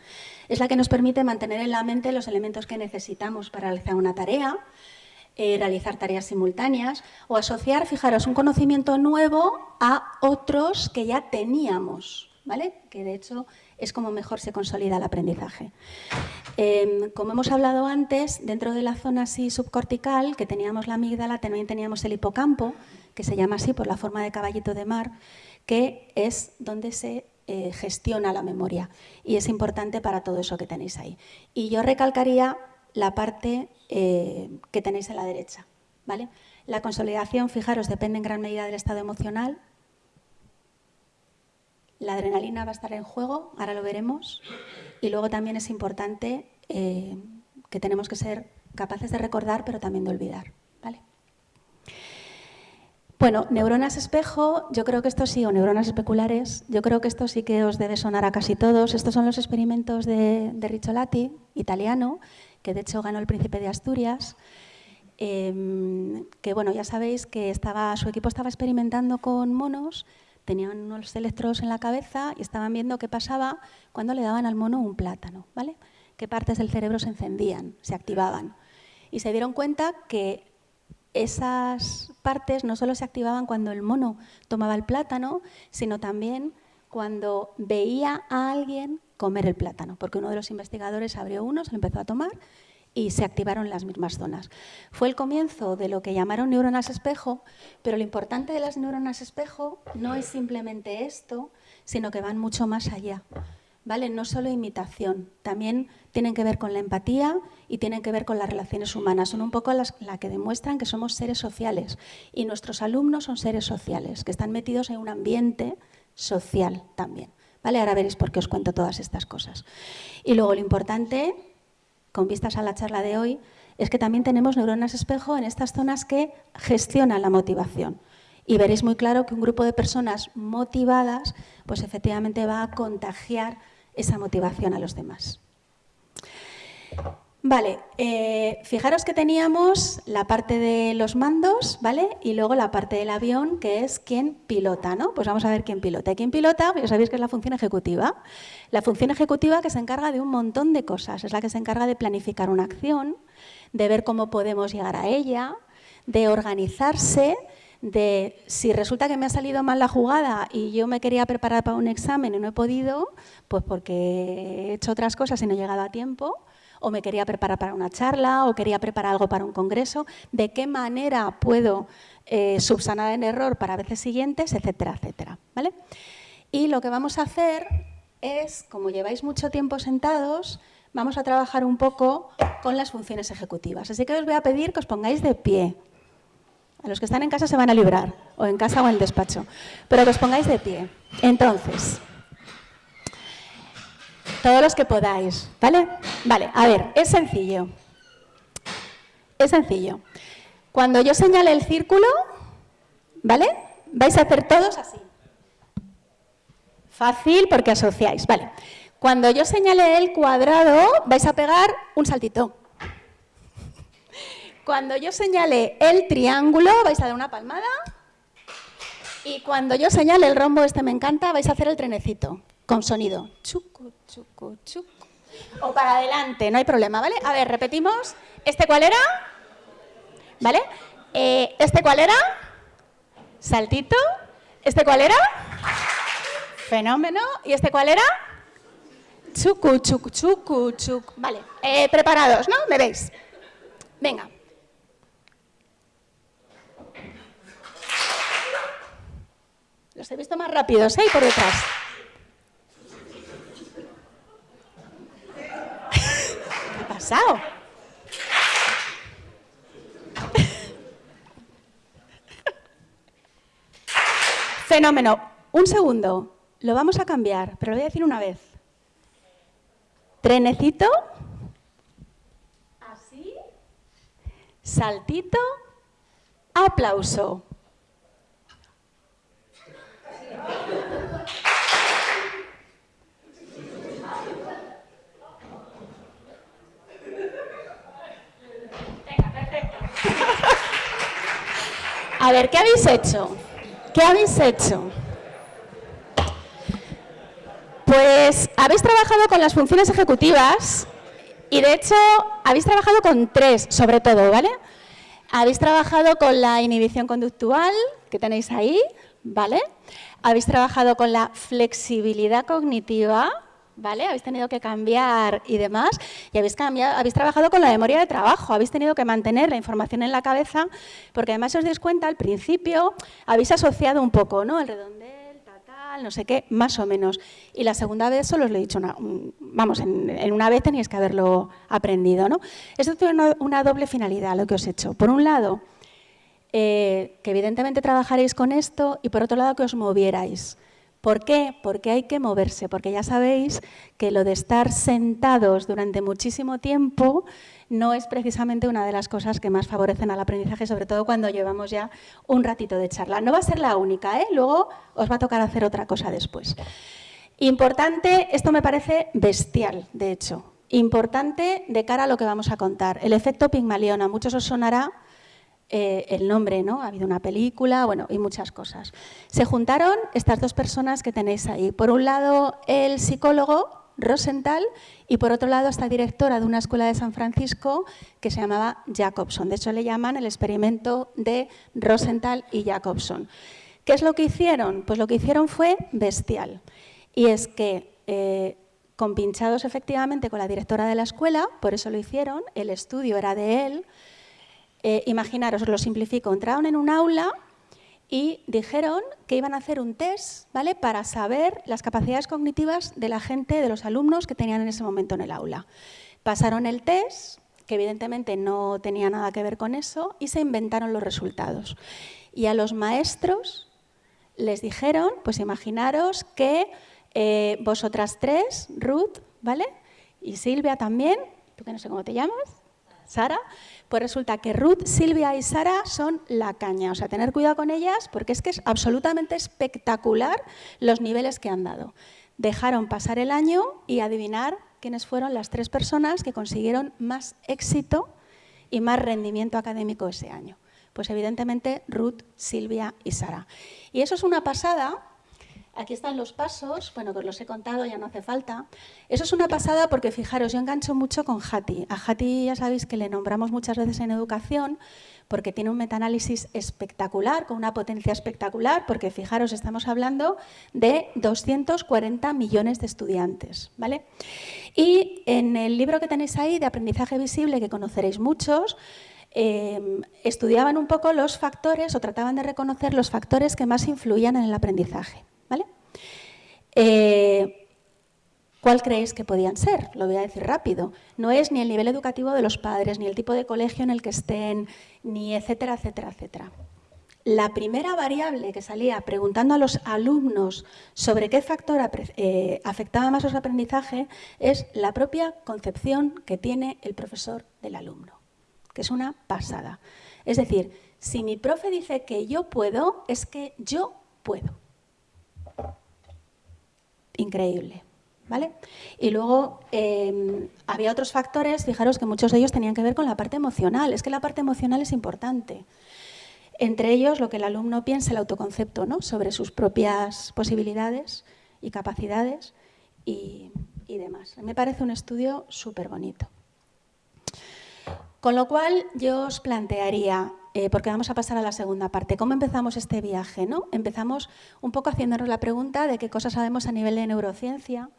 Es la que nos permite mantener en la mente los elementos que necesitamos para realizar una tarea, eh, realizar tareas simultáneas o asociar, fijaros, un conocimiento nuevo a otros que ya teníamos, ¿vale? Que de hecho es como mejor se consolida el aprendizaje. Em, como hemos hablado antes, dentro de la zona subcortical, que teníamos la amígdala, también teníamos el hipocampo, que se llama así por la forma de caballito de mar, que es donde se eh, gestiona la memoria y es importante para todo eso que tenéis ahí. Y yo recalcaría la parte eh, que tenéis a la derecha. ¿vale? La consolidación, fijaros, depende en gran medida del estado emocional. La adrenalina va a estar en juego, ahora lo veremos. Y luego también es importante eh, que tenemos que ser capaces de recordar, pero también de olvidar. Bueno, neuronas espejo, yo creo que esto sí, o neuronas especulares, yo creo que esto sí que os debe sonar a casi todos. Estos son los experimentos de, de italiano, que de hecho ganó el Príncipe de Asturias. Em, que bueno, ya sabéis que su equipo estaba experimentando con monos, tenían unos electrodos en la cabeza y estaban viendo qué pasaba cuando le daban al mono un plátano, ¿vale? Qué partes del cerebro se encendían, se activaban. Y se dieron cuenta que esas partes no solo se activaban cuando el mono tomaba el plátano, sino también cuando veía a alguien comer el plátano, porque uno de los investigadores abrió uno, se lo empezó a tomar y se activaron las mismas zonas. Fue el comienzo de lo que llamaron neuronas espejo, pero lo importante de las neuronas espejo no es simplemente esto, sino que van mucho más allá. ¿Vale? No solo imitación, también tienen que ver con la empatía y tienen que ver con las relaciones humanas. Son un poco las que demuestran que somos seres sociales y nuestros alumnos son seres sociales, que están metidos en un ambiente social también. ¿Vale? Ahora veréis por qué os cuento todas estas cosas. Y luego lo importante con vistas a la charla de hoy, es que también tenemos neuronas espejo en estas zonas que gestionan la motivación. Y veréis muy claro que un grupo de personas motivadas, pues efectivamente va a contagiar esa motivación a los demás. Vale, eh, fijaros que teníamos la parte de los mandos, ¿vale? Y luego la parte del avión, que es quien pilota, ¿no? Pues vamos a ver quién pilota. ¿Quién pilota? Ya sabéis que es la función ejecutiva. La función ejecutiva que se encarga de un montón de cosas. Es la que se encarga de planificar una acción, de ver cómo podemos llegar a ella, de organizarse, de si resulta que me ha salido mal la jugada y yo me quería preparar para un examen y no he podido, pues porque he hecho otras cosas y no he llegado a tiempo, o me quería preparar para una charla, o quería preparar algo para un congreso, de qué manera puedo eh, subsanar el error para veces siguientes, etcétera, etcétera. ¿vale? Y lo que vamos a hacer es, como lleváis mucho tiempo sentados, vamos a trabajar un poco con las funciones ejecutivas. Así que os voy a pedir que os pongáis de pie. A los que están en casa se van a librar, o en casa o en el despacho, pero que os pongáis de pie. Entonces, todos los que podáis, ¿vale? Vale, a ver, es sencillo. Es sencillo. Cuando yo señale el círculo, ¿vale? Vais a hacer todos así. Fácil porque asociáis, ¿vale? Cuando yo señale el cuadrado, vais a pegar un saltito. Cuando yo señale el triángulo, vais a dar una palmada. Y cuando yo señale el rombo, este me encanta, vais a hacer el trenecito con sonido. Chucu, chucu, chucu. O para adelante, no hay problema, ¿vale? A ver, repetimos. ¿Este cuál era? ¿Vale? Eh, ¿Este cuál era? Saltito. ¿Este cuál era? Fenómeno. ¿Y este cuál era? Chucu, chucu, chucu, chucu. Vale, eh, preparados, ¿no? ¿Me veis? Venga. Los he visto más rápidos, ¿eh? Por detrás. Fenómeno. Un segundo. Lo vamos a cambiar, pero lo voy a decir una vez. Trenecito. Así. Saltito. Aplauso. A ver, ¿qué habéis hecho? ¿Qué habéis hecho? Pues habéis trabajado con las funciones ejecutivas y de hecho habéis trabajado con tres, sobre todo, ¿vale? Habéis trabajado con la inhibición conductual, que tenéis ahí, ¿vale? Habéis trabajado con la flexibilidad cognitiva, ¿vale? Habéis tenido que cambiar y demás, y habéis, cambiado, habéis trabajado con la memoria de trabajo, habéis tenido que mantener la información en la cabeza, porque además, si os dais cuenta, al principio habéis asociado un poco, ¿no? El redondel, tal, no sé qué, más o menos. Y la segunda vez solo os lo he dicho, vamos, en, una vez teníais que haberlo aprendido, ¿no? Esto tiene una, doble finalidad, lo que os he hecho. Por un lado, eh, que evidentemente trabajaréis con esto, y por otro lado, que os movierais ¿Por qué? Porque hay que moverse, porque ya sabéis que lo de estar sentados durante muchísimo tiempo no es precisamente una de las cosas que más favorecen al aprendizaje, sobre todo cuando llevamos ya un ratito de charla. No va a ser la única, ¿eh? luego os va a tocar hacer otra cosa después. Importante, esto me parece bestial, de hecho, importante de cara a lo que vamos a contar. El efecto Pigmalión, a muchos os sonará eh, el nombre, ¿no? Ha habido una película, bueno, y muchas cosas. Se juntaron estas dos personas que tenéis ahí. Por un lado, el psicólogo Rosenthal y por otro lado, esta directora de una escuela de San Francisco que se llamaba Jacobson. De hecho, le llaman el experimento de Rosenthal y Jacobson. ¿Qué es lo que hicieron? Pues lo que hicieron fue bestial. Y es que eh, compinchados efectivamente con la directora de la escuela, por eso lo hicieron, el estudio era de él, eh, imaginaros, os lo simplifico, entraron en un aula y dijeron que iban a hacer un test ¿vale? para saber las capacidades cognitivas de la gente, de los alumnos que tenían en ese momento en el aula. Pasaron el test, que evidentemente no tenía nada que ver con eso, y se inventaron los resultados. Y a los maestros les dijeron, pues imaginaros que eh, vosotras tres, Ruth, ¿vale? Y Silvia también, tú que no sé cómo te llamas, Sara, pues resulta que Ruth, Silvia y Sara son la caña. O sea, tener cuidado con ellas porque es que es absolutamente espectacular los niveles que han dado. Dejaron pasar el año y adivinar quiénes fueron las tres personas que consiguieron más éxito y más rendimiento académico ese año. Pues evidentemente Ruth, Silvia y Sara. Y eso es una pasada Aquí están los pasos, bueno, que os los he contado, ya no hace falta. Eso es una pasada porque, fijaros, yo engancho mucho con Hati. A Hati ya sabéis que le nombramos muchas veces en educación porque tiene un metaanálisis espectacular, con una potencia espectacular, porque fijaros, estamos hablando de 240 millones de estudiantes. ¿vale? Y en el libro que tenéis ahí, de aprendizaje visible, que conoceréis muchos, em, estudiaban un poco los factores o trataban de reconocer los factores que más influían en el aprendizaje. Eh, ¿Cuál creéis que podían ser? Lo voy a decir rápido. No es ni el nivel educativo de los padres, ni el tipo de colegio en el que estén, ni etcétera, etcétera, etcétera. La primera variable que salía preguntando a los alumnos sobre qué factor eh, afectaba más su aprendizaje es la propia concepción que tiene el profesor del alumno, que es una pasada. Es decir, si mi profe dice que yo puedo, es que yo puedo increíble. ¿Vale? Y luego em, había otros factores, fijaros que muchos de ellos tenían que ver con la parte emocional. Es que la parte emocional es importante. Entre ellos, lo que el alumno piensa, el autoconcepto ¿no? sobre sus propias posibilidades y capacidades y, y demás. Me parece un estudio súper bonito. Con lo cual, yo os plantearía eh, porque vamos a pasar a la segunda parte. ¿Cómo empezamos este viaje? ¿no? Empezamos un poco haciéndonos la pregunta de qué cosas sabemos a nivel de neurociencia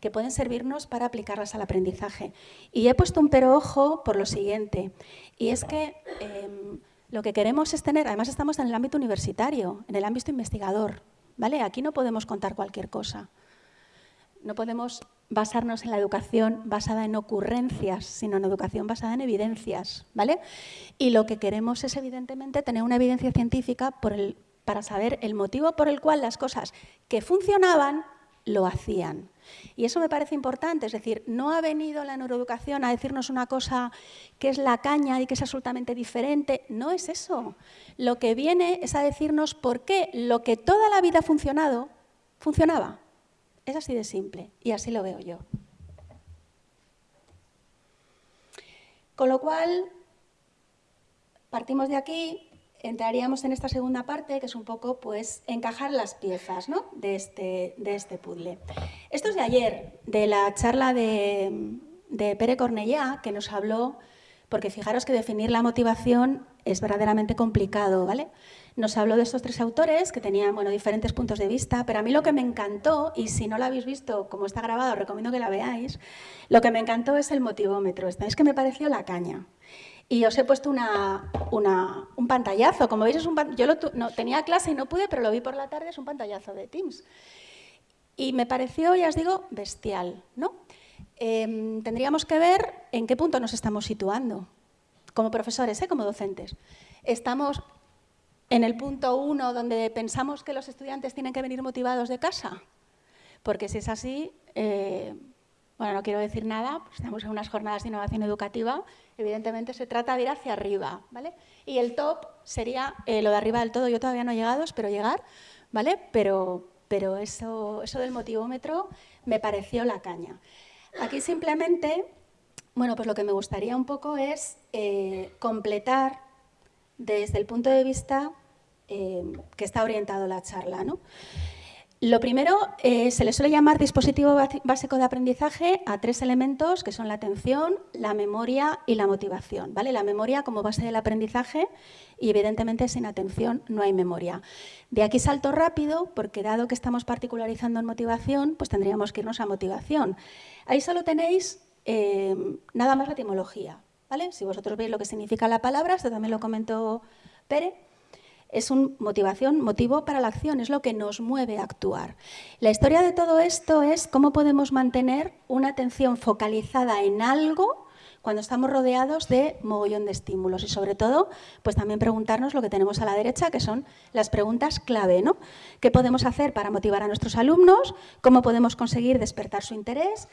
que pueden servirnos para aplicarlas al aprendizaje. Y he puesto un pero ojo por lo siguiente, y es que em, lo que queremos es tener, además estamos en el ámbito universitario, en el ámbito investigador, ¿vale? Aquí no podemos contar cualquier cosa. No podemos basarnos en la educación basada en ocurrencias, sino en educación basada en evidencias. ¿vale? Y lo que queremos es, evidentemente, tener una evidencia científica para saber el motivo por el cual las cosas que funcionaban lo hacían. Y eso me parece importante, es decir, no ha venido la neuroeducación a decirnos una cosa que es la caña y que es absolutamente diferente, no es eso. Lo que viene es a decirnos por qué lo que toda la vida ha funcionado, funcionaba. Es así de simple y así lo veo yo. Con lo cual, partimos de aquí, entraríamos en esta segunda parte, que es un poco pues, encajar las piezas de, este, de este puzzle. Esto es de ayer, de la charla de, de Pere Cornellá, que nos habló, porque fijaros que definir la motivación es verdaderamente complicado, ¿vale? Nos habló de estos tres autores que tenían bueno, diferentes puntos de vista, pero a mí lo que me encantó, y si no la habéis visto como está grabado, recomiendo que la veáis, lo que me encantó es el motivómetro. Es que me pareció la caña. Y os he puesto una, un pantallazo. Como veis, es un, yo no, tenía clase y no pude, pero lo vi por la tarde, es un pantallazo de Teams. Y me pareció, ya os digo, bestial. ¿no? Em, tendríamos que ver en qué punto nos estamos situando, como profesores, ¿eh? como docentes. Estamos en el punto uno, donde pensamos que los estudiantes tienen que venir motivados de casa? Porque si es así, eh, bueno, no quiero decir nada, pues estamos en unas jornadas de innovación educativa, evidentemente se trata de ir hacia arriba, ¿vale? Y el top sería eh, lo de arriba del todo, yo todavía no he llegado, espero llegar, ¿vale? Pero, pero eso, eso del motivómetro me pareció la caña. Aquí simplemente, bueno, pues lo que me gustaría un poco es eh, completar desde el punto de vista eh, que está orientado la charla. Lo primero, eh, se le suele llamar dispositivo básico de aprendizaje a tres elementos que son la atención, la memoria y la motivación. ¿vale? La memoria como base del aprendizaje y evidentemente sin atención no hay memoria. De aquí salto rápido porque dado que estamos particularizando en motivación, pues tendríamos que irnos a motivación. Ahí solo tenéis eh, nada más la etimología. Si vosotros veis lo que significa la palabra, esto también lo comentó Pere, es una motivación, motivo para la acción, es lo que nos mueve a actuar. La historia de todo esto es cómo podemos mantener una atención focalizada en algo cuando estamos rodeados de mogollón de estímulos y sobre todo, pues también preguntarnos lo que tenemos a la derecha, que son las preguntas clave, ¿no? ¿Qué podemos hacer para motivar a nuestros alumnos? ¿Cómo podemos conseguir despertar su interés?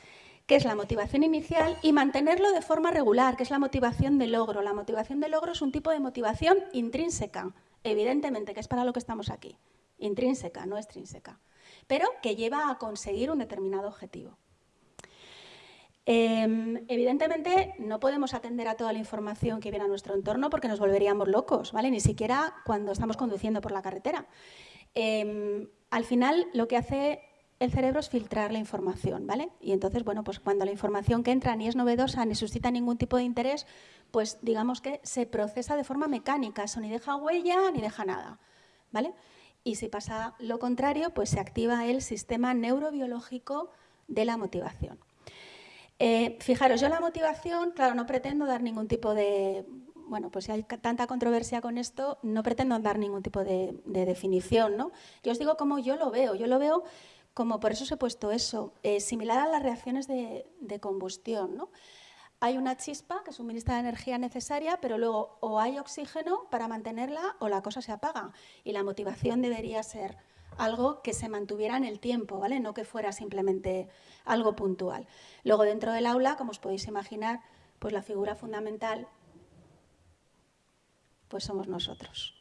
¿Qué es la motivación inicial y mantenerlo de forma regular, que es la motivación de logro. La motivación de logro es un tipo de motivación intrínseca, evidentemente, que es para lo que estamos aquí, intrínseca, no extrínseca, pero que lleva a conseguir un determinado objetivo. Em, evidentemente no podemos atender a toda la información que viene a nuestro entorno porque nos volveríamos locos, ¿vale? Ni siquiera cuando estamos conduciendo por la carretera. Em, al final lo que hace el cerebro es filtrar la información, ¿vale? Y entonces, bueno, pues cuando la información que entra ni es novedosa ni suscita ningún tipo de interés, pues digamos que se procesa de forma mecánica, eso ni deja huella ni deja nada, ¿vale? Y si pasa lo contrario, pues se activa el sistema neurobiológico de la motivación. Eh, fijaros, yo la motivación, claro, no pretendo dar ningún tipo de... Bueno, pues si hay tanta controversia con esto, no pretendo dar ningún tipo de, de definición, ¿no? Yo os digo cómo yo lo veo. Yo lo veo como por eso os he puesto eso, eh, similar a las reacciones de, combustión. ¿no? Hay una chispa que suministra la energía necesaria, pero luego o hay oxígeno para mantenerla o la cosa se apaga. Y la motivación debería ser algo que se mantuviera en el tiempo, ¿vale? no que fuera simplemente algo puntual. Luego dentro del aula, como os podéis imaginar, pues la figura fundamental pues somos nosotros.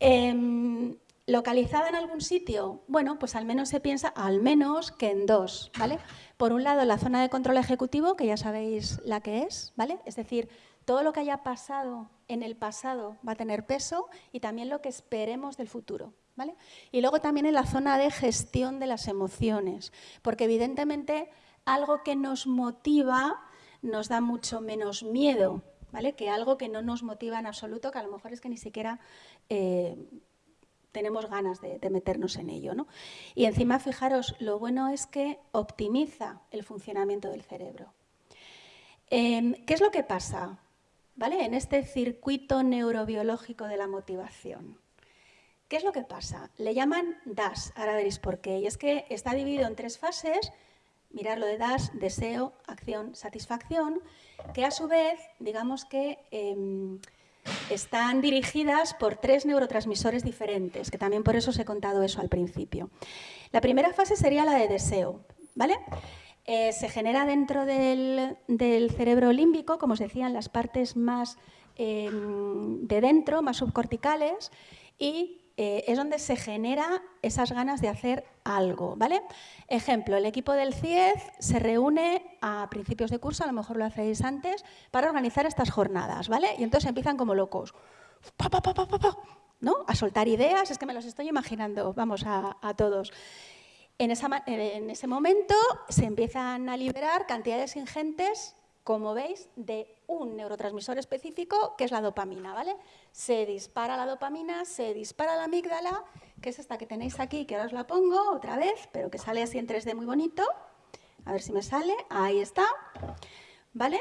Em, ¿Localizada en algún sitio? Bueno, pues al menos se piensa al menos que en dos, ¿vale? Por un lado, la zona de control ejecutivo, que ya sabéis la que es, ¿vale? Es decir, todo lo que haya pasado en el pasado va a tener peso y también lo que esperemos del futuro, ¿vale? Y luego también en la zona de gestión de las emociones, porque evidentemente algo que nos motiva nos da mucho menos miedo, ¿vale? Que algo que no nos motiva en absoluto, que a lo mejor es que ni siquiera... Eh, tenemos ganas de, meternos en ello. ¿no? Y encima, fijaros, lo bueno es que optimiza el funcionamiento del cerebro. Em, ¿Qué es lo que pasa ¿vale? en este circuito neurobiológico de la motivación? ¿Qué es lo que pasa? Le llaman DAS, ahora veréis por qué. Y es que está dividido en tres fases, mirar lo de DAS, deseo, acción, satisfacción, que a su vez, digamos que... Em, están dirigidas por tres neurotransmisores diferentes, que también por eso os he contado eso al principio. La primera fase sería la de deseo, ¿vale? Eh, se genera dentro del, cerebro límbico, como os decía, en las partes más em, de dentro, más subcorticales, y eh, es donde se genera esas ganas de hacer algo, ¿vale? Ejemplo, el equipo del CIEZ se reúne a principios de curso, a lo mejor lo hacéis antes, para organizar estas jornadas, ¿vale? Y entonces empiezan como locos, ¿no? A soltar ideas, es que me los estoy imaginando, vamos, a, todos. En, en ese momento se empiezan a liberar cantidades ingentes como veis, de un neurotransmisor específico, que es la dopamina, ¿vale? Se dispara la dopamina, se dispara la amígdala, que es esta que tenéis aquí, que ahora os la pongo otra vez, pero que sale así en 3D muy bonito. A ver si me sale, ahí está, ¿vale?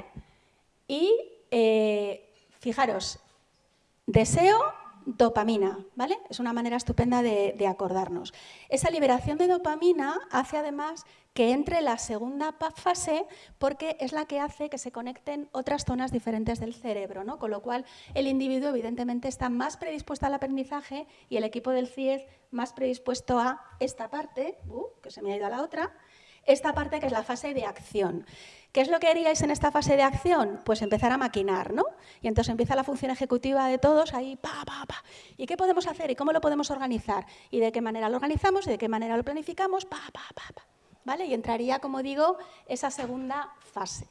Y eh, fijaros, deseo, dopamina, ¿vale? Es una manera estupenda de, acordarnos. Esa liberación de dopamina hace además que entre la segunda fase porque es la que hace que se conecten otras zonas diferentes del cerebro, ¿no? con lo cual el individuo evidentemente está más predispuesto al aprendizaje y el equipo del CIEZ más predispuesto a esta parte, uh, que se me ha ido a la otra, esta parte que es la fase de acción. ¿Qué es lo que haríais en esta fase de acción? Pues empezar a maquinar, ¿no? Y entonces empieza la función ejecutiva de todos ahí, pa, pa, pa. ¿Y qué podemos hacer? ¿Y cómo lo podemos organizar? ¿Y de qué manera lo organizamos? ¿Y de qué manera lo planificamos? Pa, pa, pa, pa. ¿Vale? Y entraría, como digo, esa segunda fase.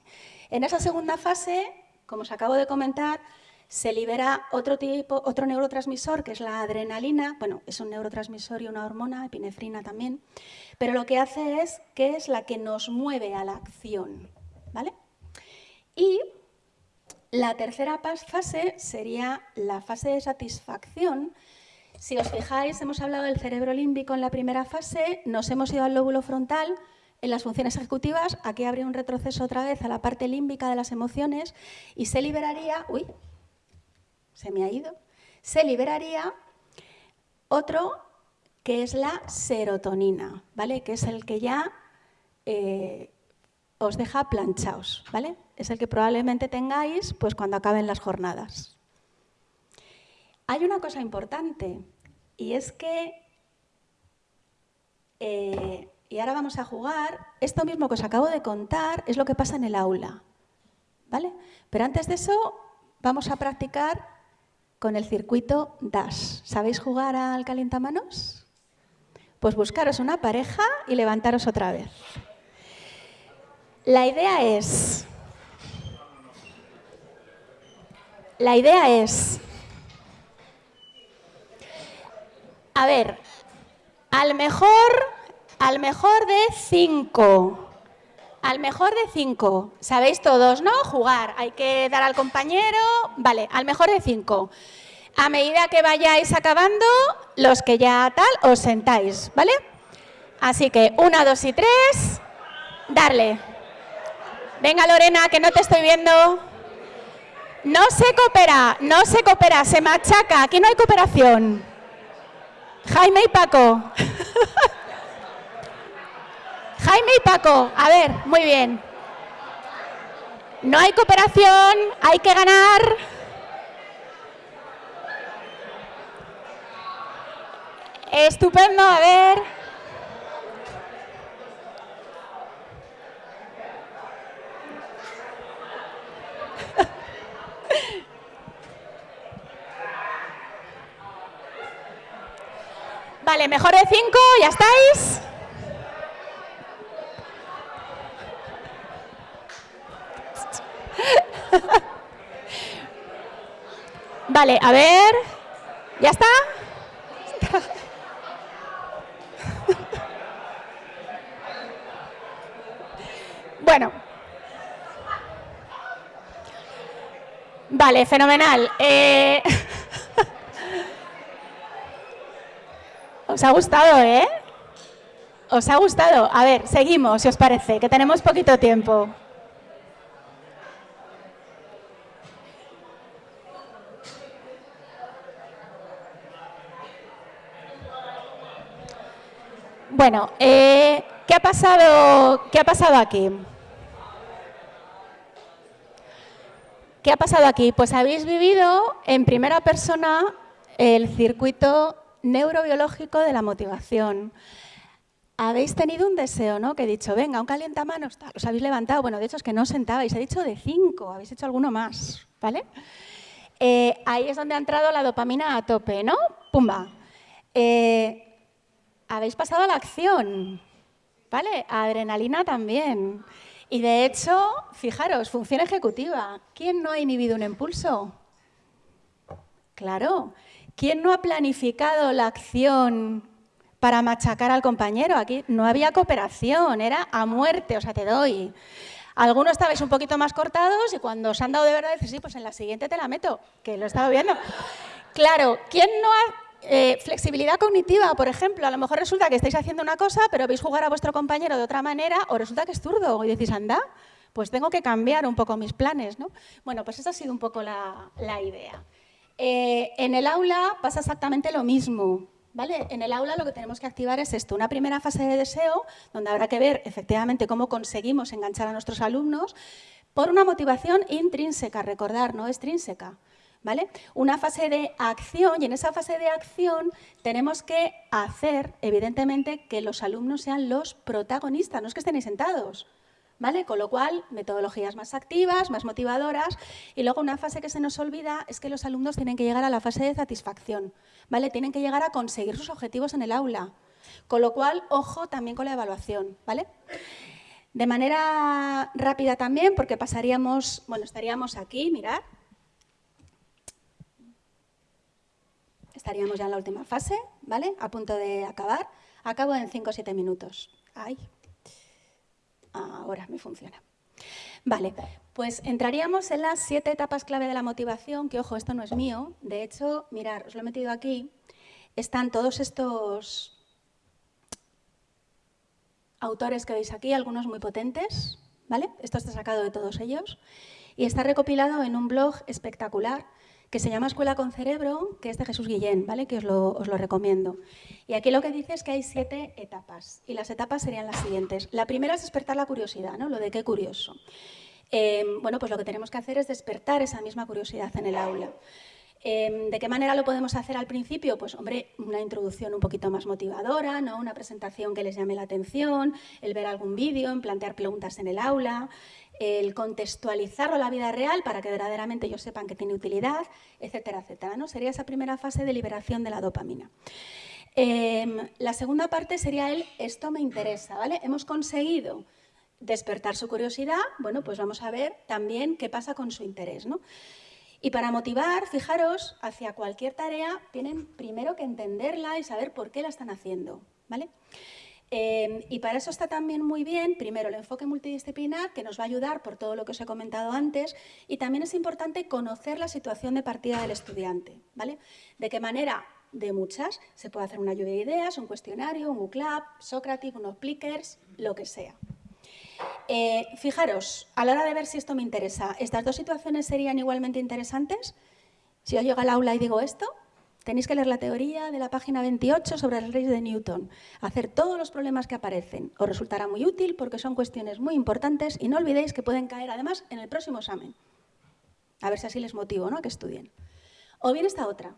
En esa segunda fase, como os acabo de comentar, se libera otro, tipo, otro neurotransmisor, que es la adrenalina. Bueno, es un neurotransmisor y una hormona, epinefrina también. Pero lo que hace es que es la que nos mueve a la acción. ¿vale? Y la tercera fase sería la fase de satisfacción. Si os fijáis, hemos hablado del cerebro límbico en la primera fase, nos hemos ido al lóbulo frontal, en las funciones ejecutivas, aquí habría un retroceso otra vez a la parte límbica de las emociones y se liberaría, uy, se me ha ido, se liberaría otro que es la serotonina, ¿vale? Que es el que ya eh, os deja planchaos, ¿vale? Es el que probablemente tengáis pues, cuando acaben las jornadas. Hay una cosa importante y es que, eh, y ahora vamos a jugar, esto mismo que os acabo de contar es lo que pasa en el aula, ¿vale? Pero antes de eso vamos a practicar con el circuito DASH. ¿Sabéis jugar al calientamanos? Pues buscaros una pareja y levantaros otra vez. La idea es... La idea es... A ver, al mejor, al mejor de cinco. Al mejor de cinco. Sabéis todos, ¿no? Jugar. Hay que dar al compañero. Vale, al mejor de cinco. A medida que vayáis acabando, los que ya tal, os sentáis, ¿vale? Así que una, dos y tres, darle. Venga, Lorena, que no te estoy viendo. No se coopera, no se coopera, se machaca. Aquí no hay cooperación. Jaime y Paco. Jaime y Paco, a ver, muy bien. No hay cooperación, hay que ganar. Estupendo, a ver. Vale, mejor de cinco, ¿ya estáis? Vale, a ver, ¿ya está? Bueno. Vale, fenomenal. Eh... Os ha gustado, ¿eh? ¿Os ha gustado? A ver, seguimos, si os parece, que tenemos poquito tiempo. Bueno, eh, ¿qué, ha pasado, ¿qué ha pasado aquí? ¿Qué ha pasado aquí? Pues habéis vivido en primera persona el circuito neurobiológico de la motivación. Habéis tenido un deseo, ¿no? Que he dicho, venga, un calientamanos, os habéis levantado. Bueno, de hecho es que no os sentabais, he dicho de cinco, habéis hecho alguno más, ¿vale? Eh, ahí es donde ha entrado la dopamina a tope, ¿no? Pumba. Eh, habéis pasado a la acción, ¿vale? Adrenalina también. Y de hecho, fijaros, función ejecutiva. ¿Quién no ha inhibido un impulso? Claro. ¿Quién no ha planificado la acción para machacar al compañero? Aquí no había cooperación, era a muerte, o sea, te doy. Algunos estabais un poquito más cortados y cuando os han dado de verdad, dices, sí, pues en la siguiente te la meto, que lo he estado viendo. Claro, ¿quién no ha... Eh, flexibilidad cognitiva, por ejemplo, a lo mejor resulta que estáis haciendo una cosa, pero veis jugar a vuestro compañero de otra manera, o resulta que es zurdo, y decís, anda, pues tengo que cambiar un poco mis planes, ¿no? Bueno, pues esa ha sido un poco la, idea. Eh, en el aula pasa exactamente lo mismo. ¿Vale? En el aula lo que tenemos que activar es esto, una primera fase de deseo, donde habrá que ver efectivamente cómo conseguimos enganchar a nuestros alumnos por una motivación intrínseca, recordar, no extrínseca. ¿Vale? Una fase de acción y en esa fase de acción tenemos que hacer, evidentemente, que los alumnos sean los protagonistas, no es que estén ahí sentados. ¿Vale? Con lo cual, metodologías más activas, más motivadoras. Y luego una fase que se nos olvida es que los alumnos tienen que llegar a la fase de satisfacción. ¿Vale? Tienen que llegar a conseguir sus objetivos en el aula. Con lo cual, ojo también con la evaluación. ¿Vale? De manera rápida también, porque pasaríamos, bueno, estaríamos aquí, mirad, estaríamos ya en la última fase, ¿vale? A punto de acabar. Acabo en 5 o 7 minutos. Ay, ahora me funciona. Vale, pues entraríamos en las siete etapas clave de la motivación, que ojo, esto no es mío. De hecho, mirar, os lo he metido aquí. Están todos estos autores que veis aquí, algunos muy potentes, ¿vale? Esto está sacado de todos ellos. Y está recopilado en un blog espectacular que se llama Escuela con Cerebro, que es de Jesús Guillén, ¿vale? que os lo, os lo, recomiendo. Y aquí lo que dice es que hay siete etapas, y las etapas serían las siguientes. La primera es despertar la curiosidad, ¿no? lo de qué curioso. Eh, bueno, pues lo que tenemos que hacer es despertar esa misma curiosidad en el aula. Eh, ¿De qué manera lo podemos hacer al principio? Pues, hombre, una introducción un poquito más motivadora, ¿no? una presentación que les llame la atención, el ver algún vídeo, plantear preguntas en el aula, el contextualizarlo a la vida real para que verdaderamente ellos sepan que tiene utilidad, etcétera, etcétera. ¿no? Sería esa primera fase de liberación de la dopamina. Em, la segunda parte sería el esto me interesa, ¿vale? Hemos conseguido despertar su curiosidad, bueno, pues vamos a ver también qué pasa con su interés, ¿no? Y para motivar, fijaros, hacia cualquier tarea tienen primero que entenderla y saber por qué la están haciendo, ¿vale? Em, y para eso está también muy bien, primero, el enfoque multidisciplinar, que nos va a ayudar por todo lo que os he comentado antes, y también es importante conocer la situación de partida del estudiante. ¿vale? ¿De qué manera? De muchas. Se puede hacer una lluvia de ideas, un cuestionario, un UCLAP, Socratic, unos plickers, lo que sea. Eh, fijaros, a la hora de ver si esto me interesa, ¿estas dos situaciones serían igualmente interesantes? Si yo llego al aula y digo esto, Tenéis que leer la teoría de la página 28 sobre las leyes de Newton, hacer todos los problemas que aparecen. Os resultará muy útil porque son cuestiones muy importantes y no olvidéis que pueden caer además en el próximo examen. A ver si así les motivo ¿no? a que estudien. O bien esta otra.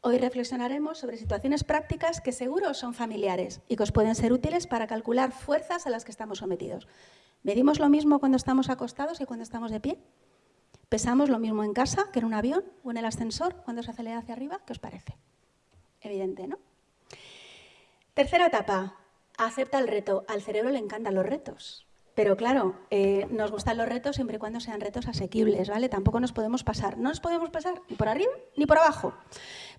Hoy reflexionaremos sobre situaciones prácticas que seguro son familiares y que os pueden ser útiles para calcular fuerzas a las que estamos sometidos. ¿Medimos lo mismo cuando estamos acostados y cuando estamos de pie? ¿Pesamos lo mismo en casa que en un avión o en el ascensor cuando se acelera hacia arriba? ¿Qué os parece? Evidente, ¿no? Tercera etapa, acepta el reto. Al cerebro le encantan los retos. Pero claro, eh, nos gustan los retos siempre y cuando sean retos asequibles, ¿vale? Tampoco nos podemos pasar. No nos podemos pasar ni por arriba ni por abajo.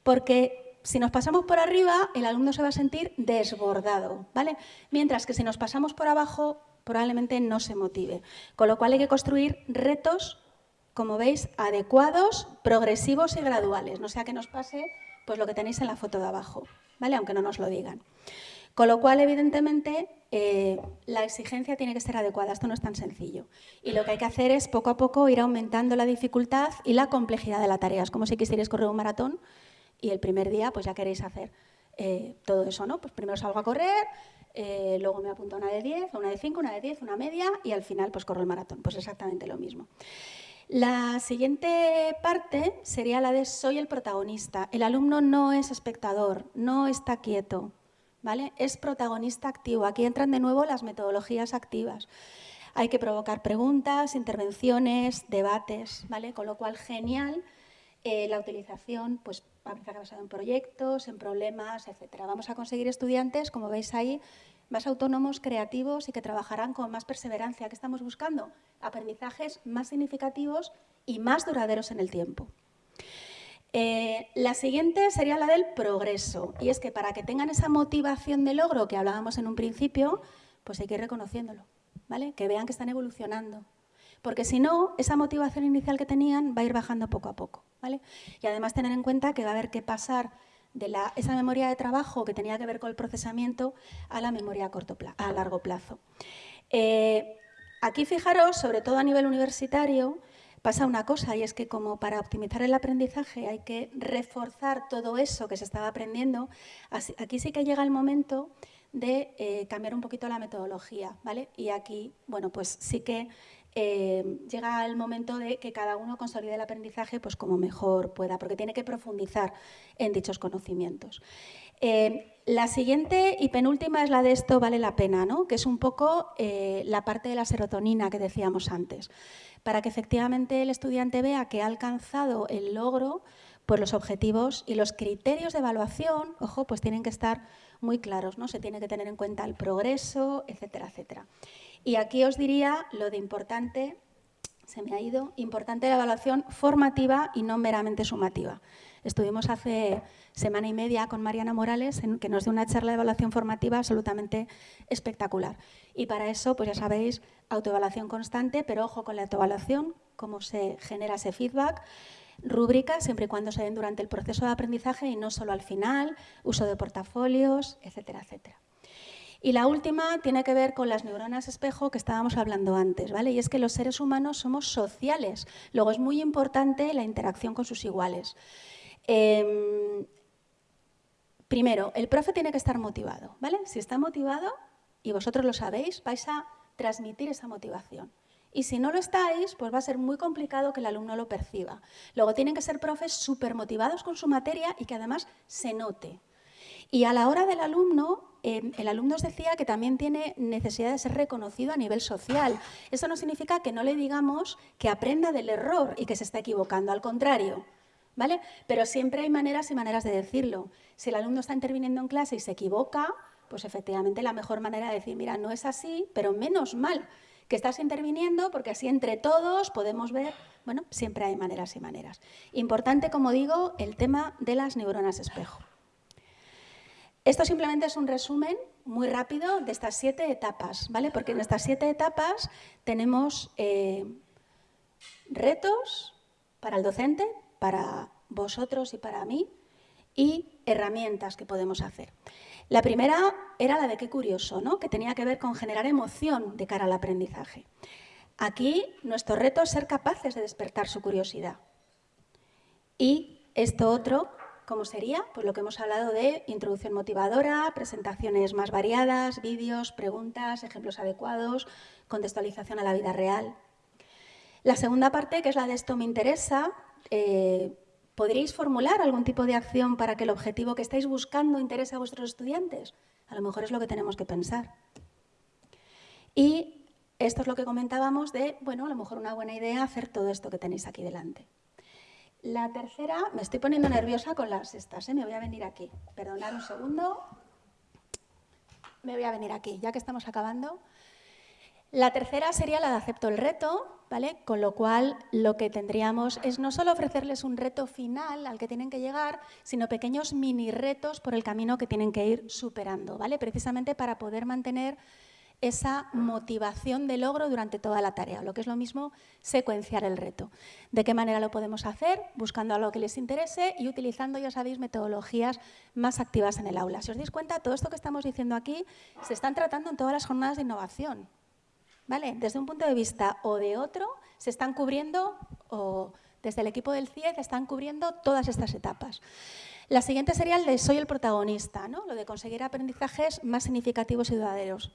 Porque si nos pasamos por arriba, el alumno se va a sentir desbordado, ¿vale? Mientras que si nos pasamos por abajo, probablemente no se motive. Con lo cual hay que construir retos como veis, adecuados, progresivos y graduales. No sea que nos pase pues, lo que tenéis en la foto de abajo, ¿vale? aunque no nos lo digan. Con lo cual, evidentemente, eh, la exigencia tiene que ser adecuada. Esto no es tan sencillo. Y lo que hay que hacer es, poco a poco, ir aumentando la dificultad y la complejidad de la tarea. Es como si quisierais correr un maratón y el primer día pues ya queréis hacer eh, todo eso. ¿no? Pues primero salgo a correr, eh, luego me apunto a una de 10, una de 5, una de 10, una media y al final pues corro el maratón. Pues exactamente lo mismo. La siguiente parte sería la de soy el protagonista. El alumno no es espectador, no está quieto, ¿vale? Es protagonista activo. Aquí entran de nuevo las metodologías activas. Hay que provocar preguntas, intervenciones, debates, ¿vale? Con lo cual, genial eh, la utilización, pues aprendizaje basado en proyectos, en problemas, etcétera. Vamos a conseguir estudiantes, como veis ahí, más autónomos, creativos y que trabajarán con más perseverancia. ¿Qué estamos buscando? Aprendizajes más significativos y más duraderos en el tiempo. Eh, la siguiente sería la del progreso, y es que para que tengan esa motivación de logro que hablábamos en un principio, pues hay que ir reconociéndolo, ¿vale? Que vean que están evolucionando. Porque si no, esa motivación inicial que tenían va a ir bajando poco a poco, ¿vale? Y además tener en cuenta que va a haber que pasar de esa memoria de trabajo que tenía que ver con el procesamiento a la memoria a largo plazo. Eh, aquí fijaros, sobre todo a nivel universitario, pasa una cosa y es que como para optimizar el aprendizaje hay que reforzar todo eso que se estaba aprendiendo, aquí sí que llega el momento de eh, cambiar un poquito la metodología, ¿vale? Y aquí, bueno, pues sí que eh, llega el momento de que cada uno consolide el aprendizaje pues como mejor pueda, porque tiene que profundizar en dichos conocimientos. Eh, la siguiente y penúltima es la de esto vale la pena, ¿no? que es un poco la parte de la serotonina que decíamos antes para que efectivamente el estudiante vea que ha alcanzado el logro, pues los objetivos y los criterios de evaluación, ojo, pues tienen que estar muy claros, ¿no? Se tiene que tener en cuenta el progreso, etcétera, etcétera. Y aquí os diría lo de importante, se me ha ido, importante la evaluación formativa y no meramente sumativa. Estuvimos hace semana y media con Mariana Morales, en, que nos dio una charla de evaluación formativa absolutamente espectacular. Y para eso, pues ya sabéis, autoevaluación constante, pero ojo con la autoevaluación, cómo se genera ese feedback, rúbricas, siempre y cuando se den durante el proceso de aprendizaje y no solo al final, uso de portafolios, etcétera, etcétera. Y la última tiene que ver con las neuronas espejo que estábamos hablando antes, ¿vale? Y es que los seres humanos somos sociales. Luego es muy importante la interacción con sus iguales. Em, primero, el profe tiene que estar motivado, ¿vale? Si está motivado, y vosotros lo sabéis, vais a transmitir esa motivación. Y si no lo estáis, pues va a ser muy complicado que el alumno lo perciba. Luego tienen que ser profes súper motivados con su materia y que además se note. Y a la hora del alumno, em, el alumno os decía que también tiene necesidad de ser reconocido a nivel social. Eso no significa que no le digamos que aprenda del error y que se está equivocando, al contrario. ¿vale? Pero siempre hay maneras y maneras de decirlo. Si el alumno está interviniendo en clase y se equivoca, pues efectivamente la mejor manera de decir, mira, no es así, pero menos mal que estás interviniendo porque así entre todos podemos ver, bueno, siempre hay maneras y maneras. Importante, como digo, el tema de las neuronas espejo. Esto simplemente es un resumen muy rápido de estas siete etapas, ¿vale? Porque en estas siete etapas tenemos eh, retos para el docente, para vosotros y para mí y herramientas que podemos hacer. La primera era la de qué curioso, ¿no? que tenía que ver con generar emoción de cara al aprendizaje. Aquí nuestro reto es ser capaces de despertar su curiosidad. Y esto otro, ¿cómo sería? Pues lo que hemos hablado de introducción motivadora, presentaciones más variadas, vídeos, preguntas, ejemplos adecuados, contextualización a la vida real. La segunda parte, que es la de esto me interesa, eh, ¿podríais formular algún tipo de acción para que el objetivo que estáis buscando interese a vuestros estudiantes? A lo mejor es lo que tenemos que pensar. Y esto es lo que comentábamos de, bueno, a lo mejor una buena idea hacer todo esto que tenéis aquí delante. La tercera, me estoy poniendo nerviosa con las estas, ¿eh? me voy a venir aquí. Perdonad un segundo. Me voy a venir aquí, ya que estamos acabando. La tercera sería la de acepto el reto, ¿vale? Con lo cual lo que tendríamos es no solo ofrecerles un reto final al que tienen que llegar, sino pequeños mini retos por el camino que tienen que ir superando, ¿vale? Precisamente para poder mantener esa motivación de logro durante toda la tarea, lo que es lo mismo secuenciar el reto. ¿De qué manera lo podemos hacer? Buscando algo que les interese y utilizando, ya sabéis, metodologías más activas en el aula. Si os dais cuenta, todo esto que estamos diciendo aquí se están tratando en todas las jornadas de innovación, desde un punto de vista o de otro, se están cubriendo, o desde el equipo del CIED están cubriendo todas estas etapas. La siguiente sería el de soy el protagonista, ¿no? lo de conseguir aprendizajes más significativos y duraderos.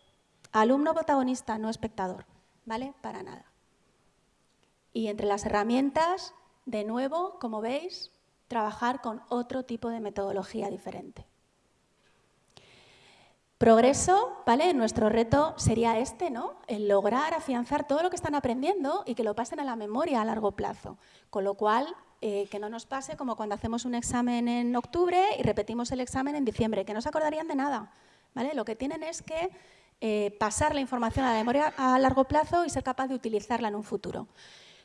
Alumno protagonista, no espectador, ¿vale? Para nada. Y entre las herramientas, de nuevo, como veis, trabajar con otro tipo de metodología diferente. Progreso, ¿vale? Nuestro reto sería este, ¿no? El lograr afianzar todo lo que están aprendiendo y que lo pasen a la memoria a largo plazo. Con lo cual, eh, que no nos pase como cuando hacemos un examen en octubre y repetimos el examen en diciembre, que no se acordarían de nada, ¿vale? Lo que tienen es que eh, pasar la información a la memoria a largo plazo y ser capaz de utilizarla en un futuro.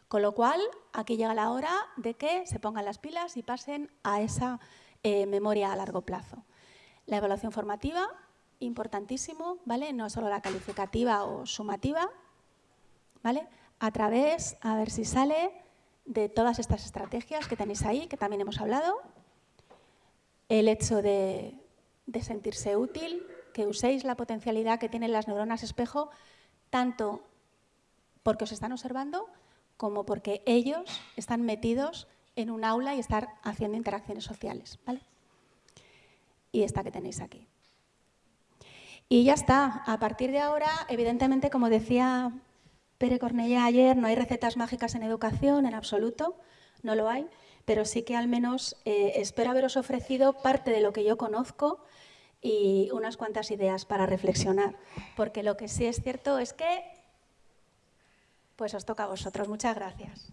Con lo cual, aquí llega la hora de que se pongan las pilas y pasen a esa eh, memoria a largo plazo. La evaluación formativa importantísimo, ¿vale? No solo la calificativa o sumativa, ¿vale? A través, a ver si sale, de todas estas estrategias que tenéis ahí, que también hemos hablado, el hecho de, sentirse útil, que uséis la potencialidad que tienen las neuronas espejo, tanto porque os están observando, como porque ellos están metidos en un aula y están haciendo interacciones sociales. ¿vale? Y esta que tenéis aquí. Y ya está. A partir de ahora, evidentemente, como decía Pere Cornellá ayer, no hay recetas mágicas en educación, en absoluto, no lo hay, pero sí que al menos eh, espero haberos ofrecido parte de lo que yo conozco y unas cuantas ideas para reflexionar, porque lo que sí es cierto es que pues os toca a vosotros. Muchas gracias.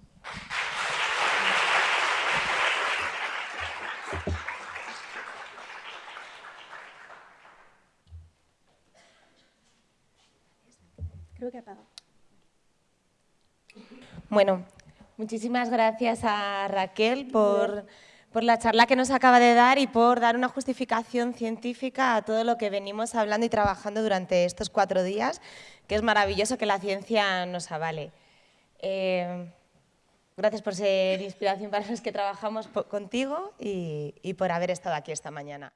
Creo que apagado. Bueno, muchísimas gracias a Raquel por, por, la charla que nos acaba de dar y por dar una justificación científica a todo lo que venimos hablando y trabajando durante estos cuatro días, que es maravilloso que la ciencia nos avale. Eh, gracias por ser inspiración para los que trabajamos contigo y, y por haber estado aquí esta mañana.